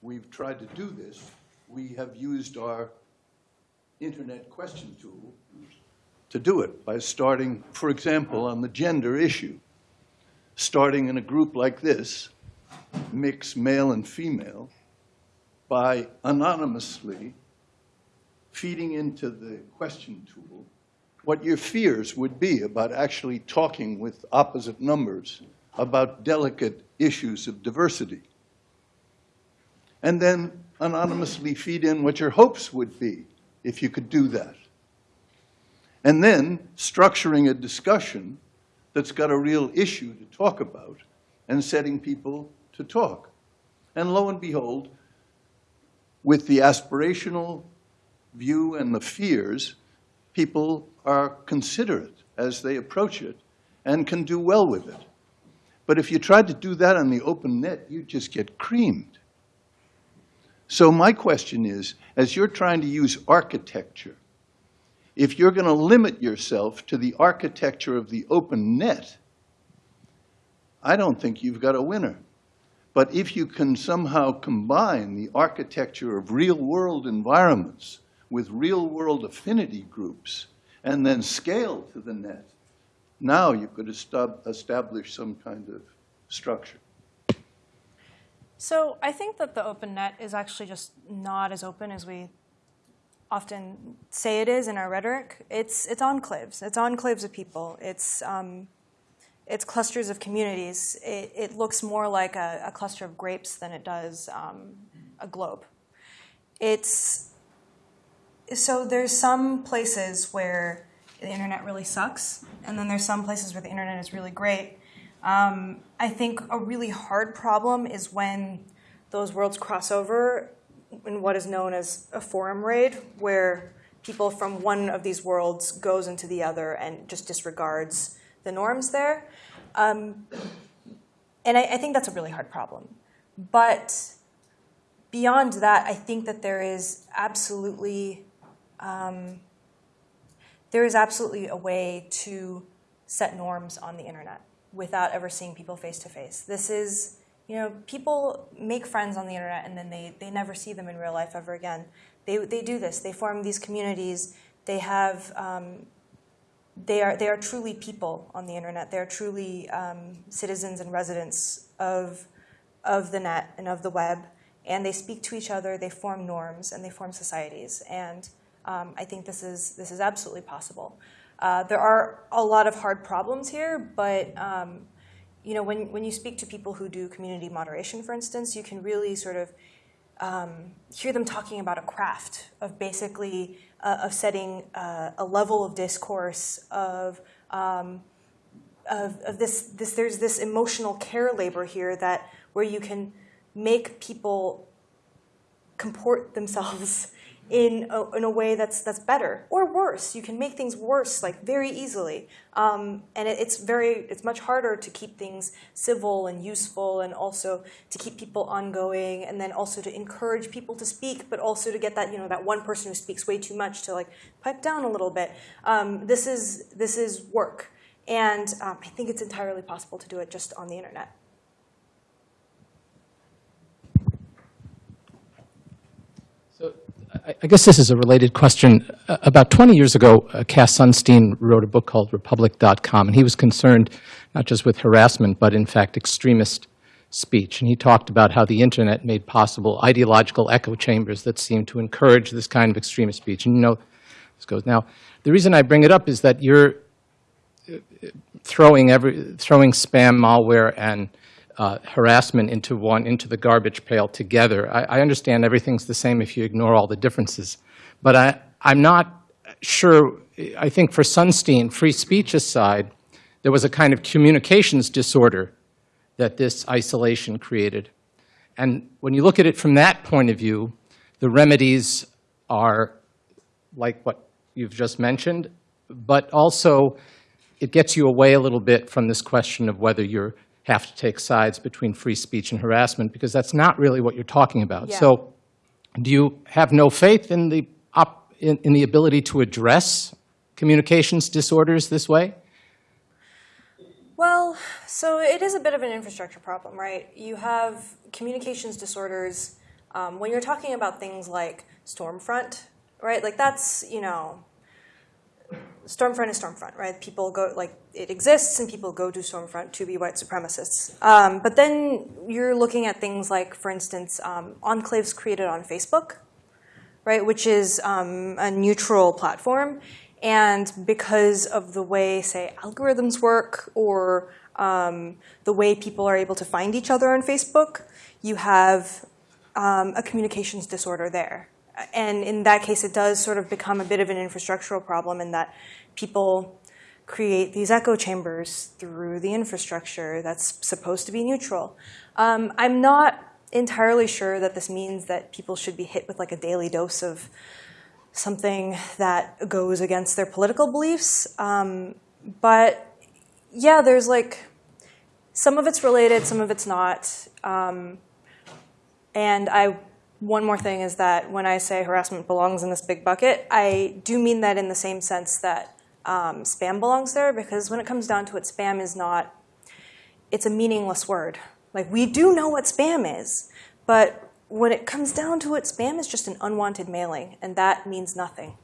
we've tried to do this, we have used our internet question tool to do it by starting, for example, on the gender issue, starting in a group like this, mix male and female, by anonymously feeding into the question tool what your fears would be about actually talking with opposite numbers about delicate issues of diversity. And then anonymously feed in what your hopes would be if you could do that. And then structuring a discussion that's got a real issue to talk about and setting people to talk. And lo and behold, with the aspirational view and the fears, people are considerate as they approach it and can do well with it. But if you tried to do that on the open net, you'd just get creamed. So my question is, as you're trying to use architecture, if you're going to limit yourself to the architecture of the open net, I don't think you've got a winner. But if you can somehow combine the architecture of real-world environments with real-world affinity groups and then scale to the net, now you could establish some kind of structure. So I think that the open net is actually just not as open as we often say it is in our rhetoric. It's it's enclaves. It's enclaves of people. It's um, it's clusters of communities. It, it looks more like a, a, cluster of grapes than it does um, a globe. It's so there's some places where the internet really sucks, and then there's some places where the internet is really great. Um, I think a really hard problem is when those worlds cross over in what is known as a forum raid, where people from one of these worlds goes into the other and just disregards the norms there. Um, and I, I think that's a really hard problem. But beyond that, I think that there is absolutely um, there is absolutely a way to set norms on the internet without ever seeing people face to face. This is, you know, people make friends on the internet and then they, they never see them in real life ever again. They, they do this. They form these communities. They have, um, they are, they are truly people on the internet. They are truly um, citizens and residents of, of the net and of the web. And they speak to each other, they form norms, and they form societies. And um, I think this is, this is absolutely possible. Uh, there are a lot of hard problems here, but um, you know, when, when you speak to people who do community moderation, for instance, you can really sort of um, hear them talking about a craft of basically uh, of setting uh, a level of discourse of, um, of, of this, this, there's this emotional care labor here that where you can make people comport themselves in a, in a way that's that's better or worse. You can make things worse like very easily, um, and it, it's very it's much harder to keep things civil and useful, and also to keep people ongoing, and then also to encourage people to speak, but also to get that you know that one person who speaks way too much to like pipe down a little bit. Um, this is this is work, and um, I think it's entirely possible to do it just on the internet. I guess this is a related question. Uh, about 20 years ago, uh, Cass Sunstein wrote a book called Republic.com, and he was concerned not just with harassment, but in fact extremist speech. And he talked about how the internet made possible ideological echo chambers that seemed to encourage this kind of extremist speech. And you know, this goes. Now, the reason I bring it up is that you're uh, throwing every, throwing spam, malware, and uh, harassment into one, into the garbage pail together. I, I understand everything's the same if you ignore all the differences. But I, I'm not sure, I think for Sunstein, free speech aside, there was a kind of communications disorder that this isolation created. And when you look at it from that point of view, the remedies are like what you've just mentioned, but also it gets you away a little bit from this question of whether you have to take sides between free speech and harassment, because that's not really what you're talking about. Yeah. So do you have no faith in the, op- in in the ability to address communications disorders this way? Well, so it is a bit of an infrastructure problem, right? You have communications disorders um, when you're talking about things like Stormfront, right? Like that's, you know, Stormfront is Stormfront, right? People go, like, it exists and people go to Stormfront to be white supremacists. Um, but then you're looking at things like, for instance, um, enclaves created on Facebook, right, which is um, a neutral platform. And because of the way, say, algorithms work or um, the way people are able to find each other on Facebook, you have um, a communications disorder there. And in that case, it does sort of become a bit of an infrastructural problem in that people create these echo chambers through the infrastructure that's supposed to be neutral. Um, I'm not entirely sure that this means that people should be hit with like a daily dose of something that goes against their political beliefs. Um, but yeah, there's like some of it's related, some of it's not. Um, and I, one more thing is that when I say harassment belongs in this big bucket, I do mean that in the same sense that um, spam belongs there, because when it comes down to it, spam is not, it's a meaningless word. Like, we do know what spam is, but when it comes down to it, spam is just an unwanted mailing, and that means nothing.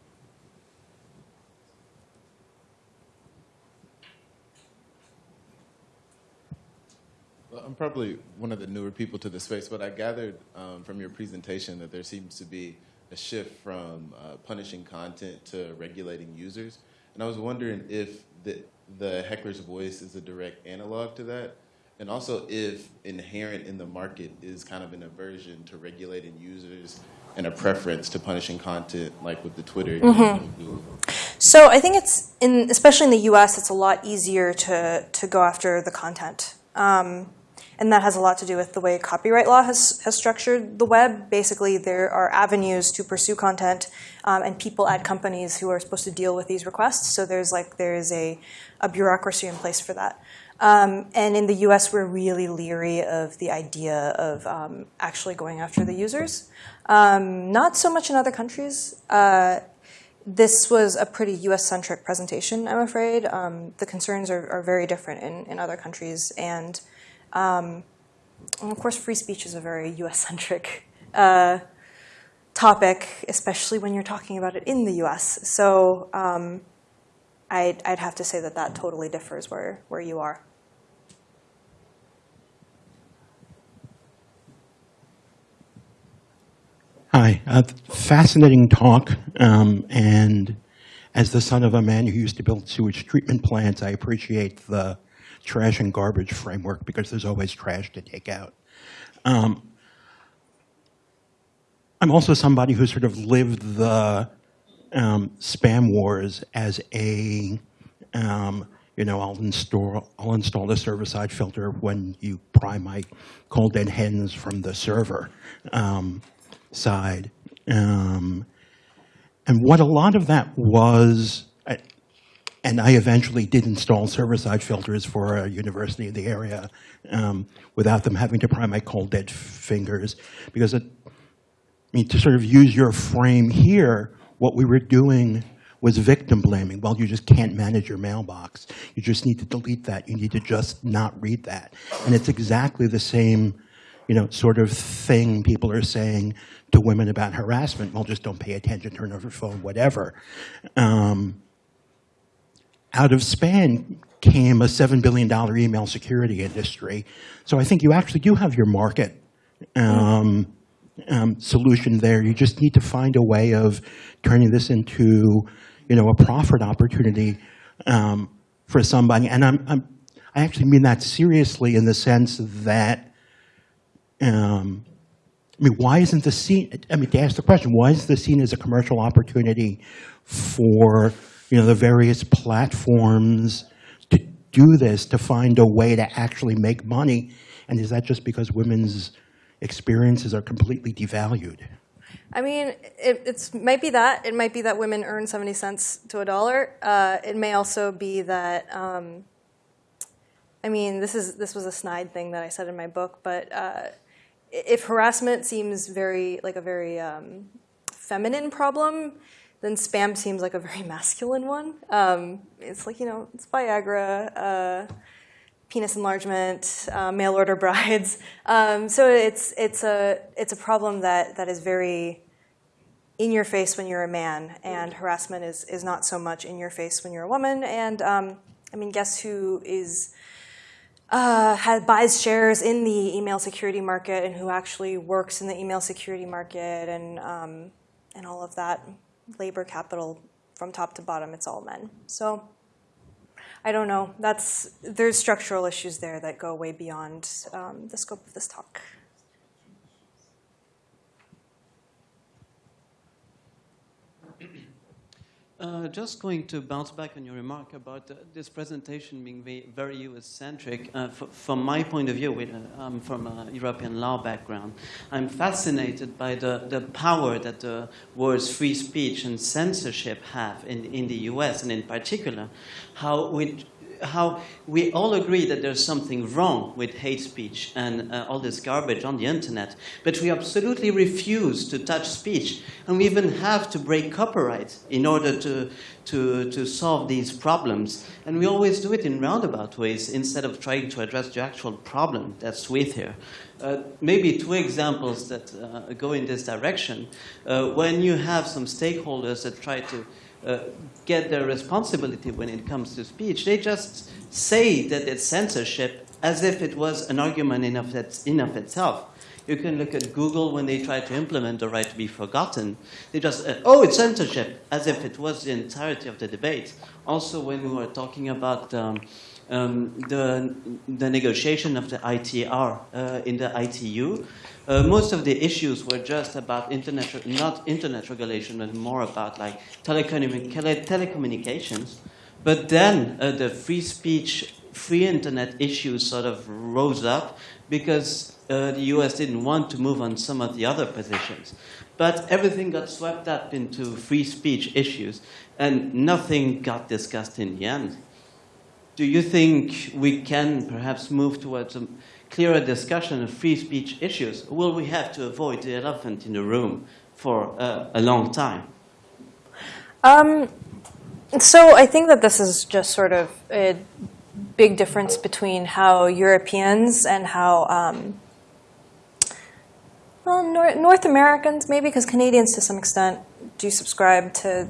Well, I'm probably one of the newer people to the space, but I gathered um, from your presentation that there seems to be a shift from uh, punishing content to regulating users. And I was wondering if the, the heckler's voice is a direct analog to that, and also if inherent in the market is kind of an aversion to regulating users and a preference to punishing content, like with the Twitter. and Google. So I think it's in, especially in the U.S., it's a lot easier to to go after the content, um, and that has a lot to do with the way copyright law has has structured the web. Basically, there are avenues to pursue content, um, and people at companies who are supposed to deal with these requests. So there's like there is a a bureaucracy in place for that. Um, and in the U.S., we're really leery of the idea of um, actually going after the users. Um, not so much in other countries. Uh, this was a pretty US-centric presentation, I'm afraid. Um, the concerns are, are very different in, in other countries. And, um, and of course, free speech is a very US-centric uh, topic, especially when you're talking about it in the US. So um, I'd, I'd have to say that that totally differs where, where you are. Hi, fascinating talk. Um, and as the son of a man who used to build sewage treatment plants, I appreciate the trash and garbage framework because there's always trash to take out. Um, I'm also somebody who sort of lived the um, spam wars as a, um, you know, I'll install, I'll install the server-side filter when you pry my cold dead hens from the server um, side. Um, and what a lot of that was, and I eventually did install server-side filters for a university in the area um, without them having to pry my cold dead fingers, because it, I mean, to sort of use your frame here, what we were doing was victim blaming. Well, you just can't manage your mailbox. You just need to delete that. You need to just not read that. And it's exactly the same, you know, sort of thing people are saying to women about harassment. Well, just don't pay attention, turn off your phone, whatever. Um, out of spam came a $7 billion email security industry. So I think you actually do have your market um, um, solution there. You just need to find a way of turning this into you know, a profit opportunity um, for somebody. And I'm, I'm, I actually mean that seriously in the sense that, um, I mean, why isn't the scene, I mean, to ask the question, why is the scene as a commercial opportunity for, you know, the various platforms to do this, to find a way to actually make money? And is that just because women's experiences are completely devalued? I mean, it it's, might be that. It might be that women earn 70 cents to a dollar. Uh, it may also be that, um, I mean, this, is, this was a snide thing that I said in my book, but uh, if harassment seems very, like a very um, feminine problem, then spam seems like a very masculine one. Um, it's like, you know, it's Viagra, uh, penis enlargement, uh, mail order brides. Um, so it's, it's, a, it's a problem that, that is very in your face when you're a man, and harassment is, is not so much in your face when you're a woman. And um, I mean, guess who is uh, has, buys shares in the email security market and who actually works in the email security market and, um, and all of that labor capital from top to bottom, it's all men. So I don't know. That's, there's structural issues there that go way beyond um, the scope of this talk. Uh, just going to bounce back on your remark about uh, this presentation being very, US-centric. Uh, from my point of view, uh, I'm from a European law background. I'm fascinated by the, the power that the words free speech and censorship have in, in the US, and in particular, how we how we all agree that there's something wrong with hate speech and uh, all this garbage on the internet, but we absolutely refuse to touch speech. And we even have to break copyright in order to, to, to solve these problems. And we always do it in roundabout ways instead of trying to address the actual problem that's with here. Uh, maybe two examples that uh, go in this direction. Uh, when you have some stakeholders that try to uh, get their responsibility when it comes to speech. They just say that it's censorship as if it was an argument in of, it, in of itself. You can look at Google when they try to implement the right to be forgotten. They just, uh, oh, it's censorship, as if it was the entirety of the debate. Also, when we were talking about um, um, the, the negotiation of the ITR uh, in the ITU, uh, most of the issues were just about internet, not internet regulation, but more about like telecommunications. But then uh, the free speech, free internet issues sort of rose up because uh, the US didn't want to move on some of the other positions. But everything got swept up into free speech issues, and nothing got discussed in the end. Do you think we can perhaps move towards a clearer discussion of free speech issues, will we have to avoid the elephant in the room for uh, a long time? Um, so I think that this is just sort of a big difference between how Europeans and how um, well, North, North Americans maybe, because Canadians to some extent do subscribe to,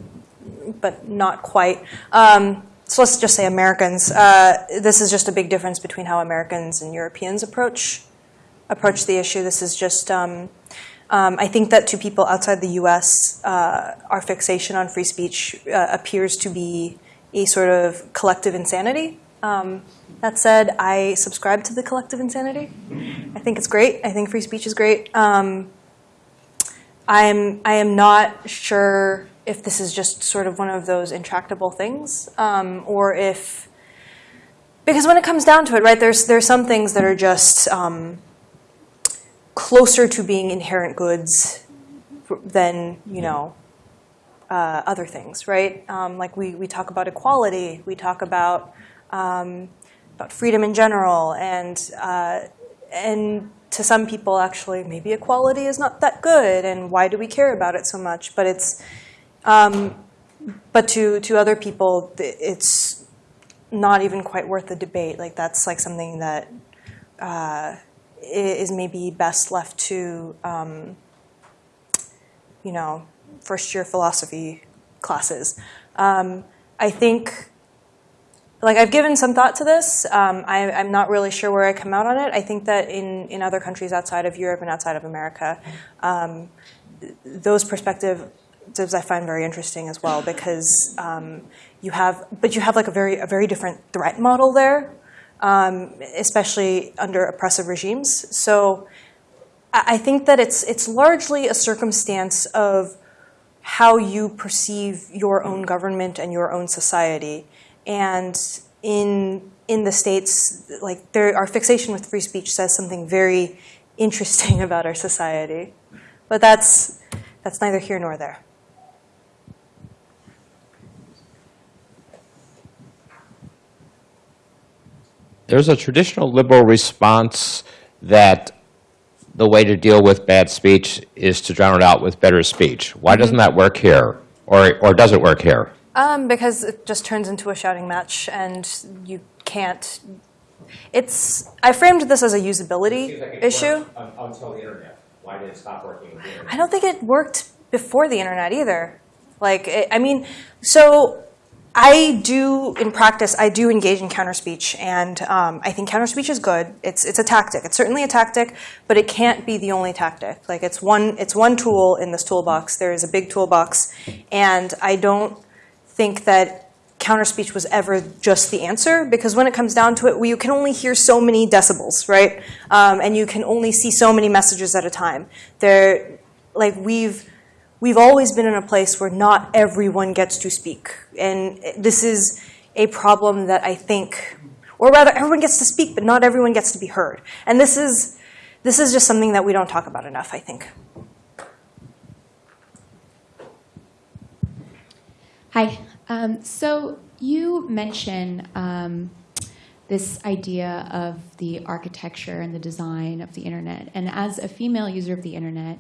but not quite. Um, so let's just say Americans. Uh, this is just a big difference between how Americans and Europeans approach approach the issue. This is just. Um, um, I think that to people outside the U.S., uh, our fixation on free speech uh, appears to be a sort of collective insanity. Um, that said, I subscribe to the collective insanity. I think it's great. I think free speech is great. Um, I'm I am not sure if this is just sort of one of those intractable things, um, or if, because when it comes down to it, right, there's, there's some things that are just um, closer to being inherent goods than, you know, uh, other things, right? Um, like we, we talk about equality, we talk about, um, about freedom in general, and, uh, and to some people, actually, maybe equality is not that good, and why do we care about it so much? But it's, um, but to, to other people, it's not even quite worth the debate. Like that's like something that uh, is maybe best left to, um, you know, first year philosophy classes. Um, I think, like I've given some thought to this. Um, I, am not really sure where I come out on it. I think that in, in other countries outside of Europe and outside of America, um, those perspective, perspectives I find very interesting as well because um, you have, but you have like a very a very different threat model there, um, especially under oppressive regimes. So I think that it's it's largely a circumstance of how you perceive your own government and your own society. And in in the states, like there, our fixation with free speech says something very interesting about our society. But that's that's neither here nor there. There's a traditional liberal response that the way to deal with bad speech is to drown it out with better speech. Why doesn't that work here? Or, or does it work here? Um, because it just turns into a shouting match, and you can't. It's. I framed this as a usability issue. Until the internet. Why did it stop working with the internet? I don't think it worked before the internet either. Like, it, I mean, so I do in practice. I do engage in counter speech, and um, I think counter speech is good. It's it's a tactic. It's certainly a tactic, but it can't be the only tactic. Like, it's one it's one tool in this toolbox. There is a big toolbox, and I don't think that counter speech was ever just the answer because when it comes down to it, you can only hear so many decibels, right? Um, and you can only see so many messages at a time. There, like we've we've always been in a place where not everyone gets to speak, and this is a problem that I think, or rather, everyone gets to speak, but not everyone gets to be heard. And this is this is just something that we don't talk about enough. I think. Hi. Um, so you mentioned um, this idea of the architecture and the design of the internet. And as a female user of the internet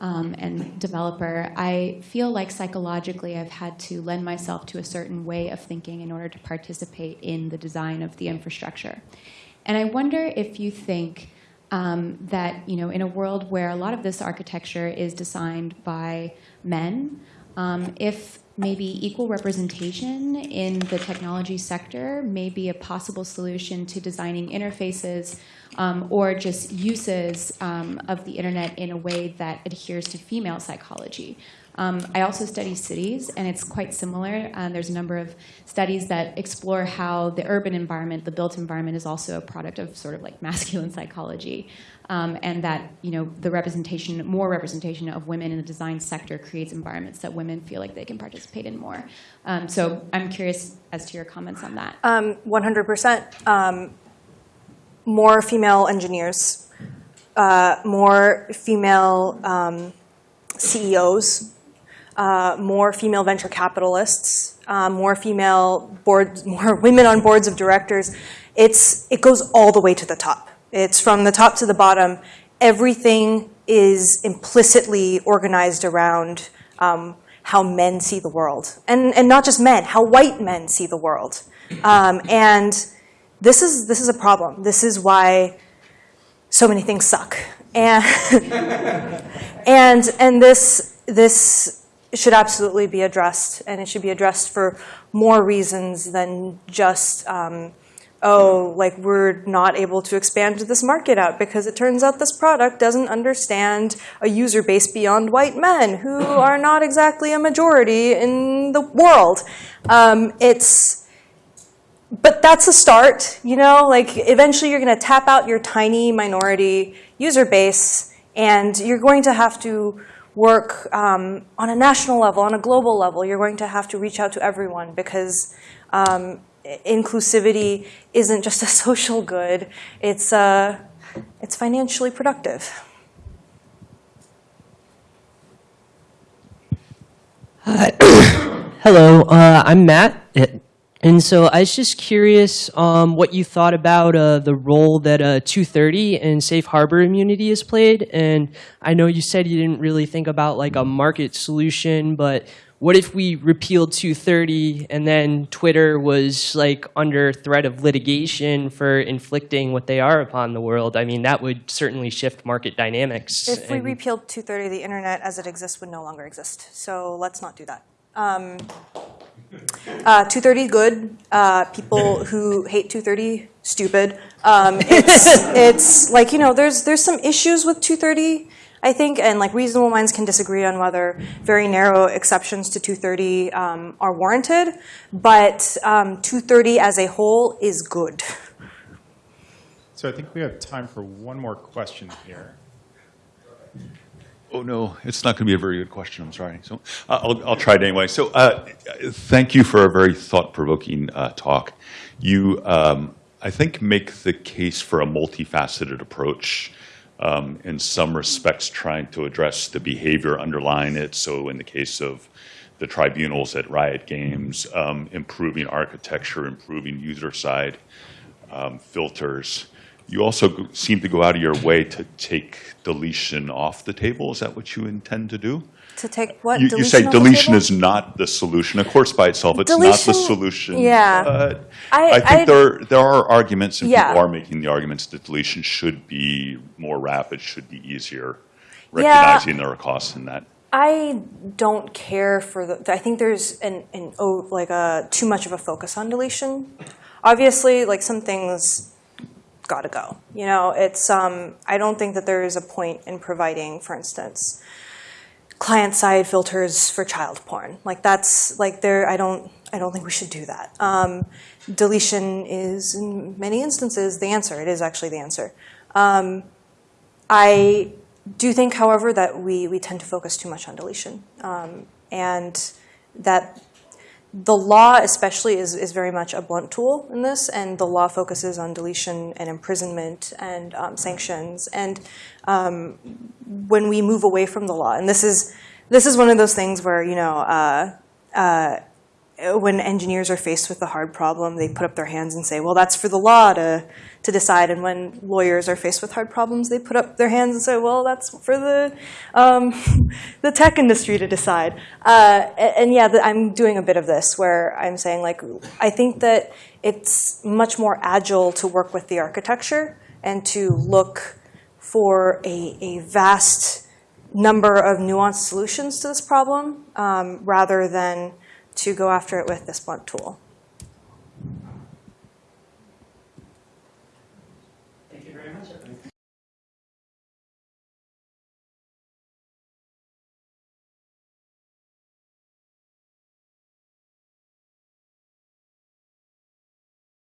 um, and developer, I feel like psychologically I've had to lend myself to a certain way of thinking in order to participate in the design of the infrastructure. And I wonder if you think um, that you know, in a world where a lot of this architecture is designed by men, um, if maybe equal representation in the technology sector may be a possible solution to designing interfaces um, or just uses um, of the internet in a way that adheres to female psychology. Um, I also study cities, and it's quite similar. Uh, there's a number of studies that explore how the urban environment, the built environment, is also a product of sort of like masculine psychology, um, and that you know the representation, more representation of women in the design sector creates environments that women feel like they can participate in more. Um, so I'm curious as to your comments on that. Um, 100%. Um, more female engineers, uh, more female um, CEOs, uh, more female venture capitalists, uh, more female boards, more women on boards of directors. It's, it goes all the way to the top. It's from the top to the bottom. Everything is implicitly organized around um, how men see the world. And, and not just men, how white men see the world. Um, and this is, this is a problem. This is why so many things suck. And, and, and this, this should absolutely be addressed, and it should be addressed for more reasons than just, um, oh, like we're not able to expand this market out because it turns out this product doesn't understand a user base beyond white men who are not exactly a majority in the world. Um, it's, but that's a start, you know, like eventually you're going to tap out your tiny minority user base and you're going to have to work um, on a national level, on a global level. You're going to have to reach out to everyone because um, inclusivity isn't just a social good, it's, uh, it's financially productive. Hi. Hello, uh, I'm Matt. And so I was just curious um, what you thought about uh, the role that uh, 230 and safe harbor immunity has played. And I know you said you didn't really think about like a market solution, but what if we repealed 230 and then Twitter was like under threat of litigation for inflicting what they are upon the world? I mean, that would certainly shift market dynamics. If we repealed 230, the internet as it exists would no longer exist. So let's not do that. Um, uh, 230, good. Uh, people who hate 230, stupid. Um, it's, it's like, you know, there's, there's some issues with 230. I think, and like reasonable minds can disagree on whether very narrow exceptions to 230 um, are warranted, but um, 230 as a whole is good. So I think we have time for one more question here. Oh, no, it's not going to be a very good question, I'm sorry. So uh, I'll, I'll try it anyway. So uh, thank you for a very thought-provoking uh, talk. You, um, I think, make the case for a multifaceted approach, um, in some respects trying to address the behavior underlying it. So in the case of the tribunals at Riot Games, um, improving architecture, improving user-side um, filters. You also seem to go out of your way to take deletion off the table. Is that what you intend to do? To take what? You, you say deletion is not the solution. Of course, by itself, it's not the solution. yeah. But I- I, think I- there there are arguments, and Yeah. people are making the arguments that deletion should be more rapid, should be easier, Yeah. recognizing there are costs in that. I don't care for the. I think there's an, an oh, like a too much of a focus on deletion. Obviously, like some things got to go. You know, it's. Um, I don't think that there is a point in providing, for instance, client-side filters for child porn. Like that's like there. I don't. I don't think we should do that. Um, deletion is, in many instances, the answer. It is actually the answer. Um, I do think, however, that we, we tend to focus too much on deletion. Um, and that the law, especially, is, is very much a blunt tool in this, and the law focuses on deletion and imprisonment and um, sanctions. And um, when we move away from the law, and this is this is one of those things where you know. Uh, uh, when engineers are faced with a hard problem, they put up their hands and say, "Well, that's for the law to to decide." And when lawyers are faced with hard problems, they put up their hands and say, "Well, that's for the um, the tech industry to decide." Uh, and, and yeah, I'm doing a bit of this where I'm saying, like, I think that it's much more agile to work with the architecture and to look for a, a vast number of nuanced solutions to this problem um, rather than to go after it with this blunt tool.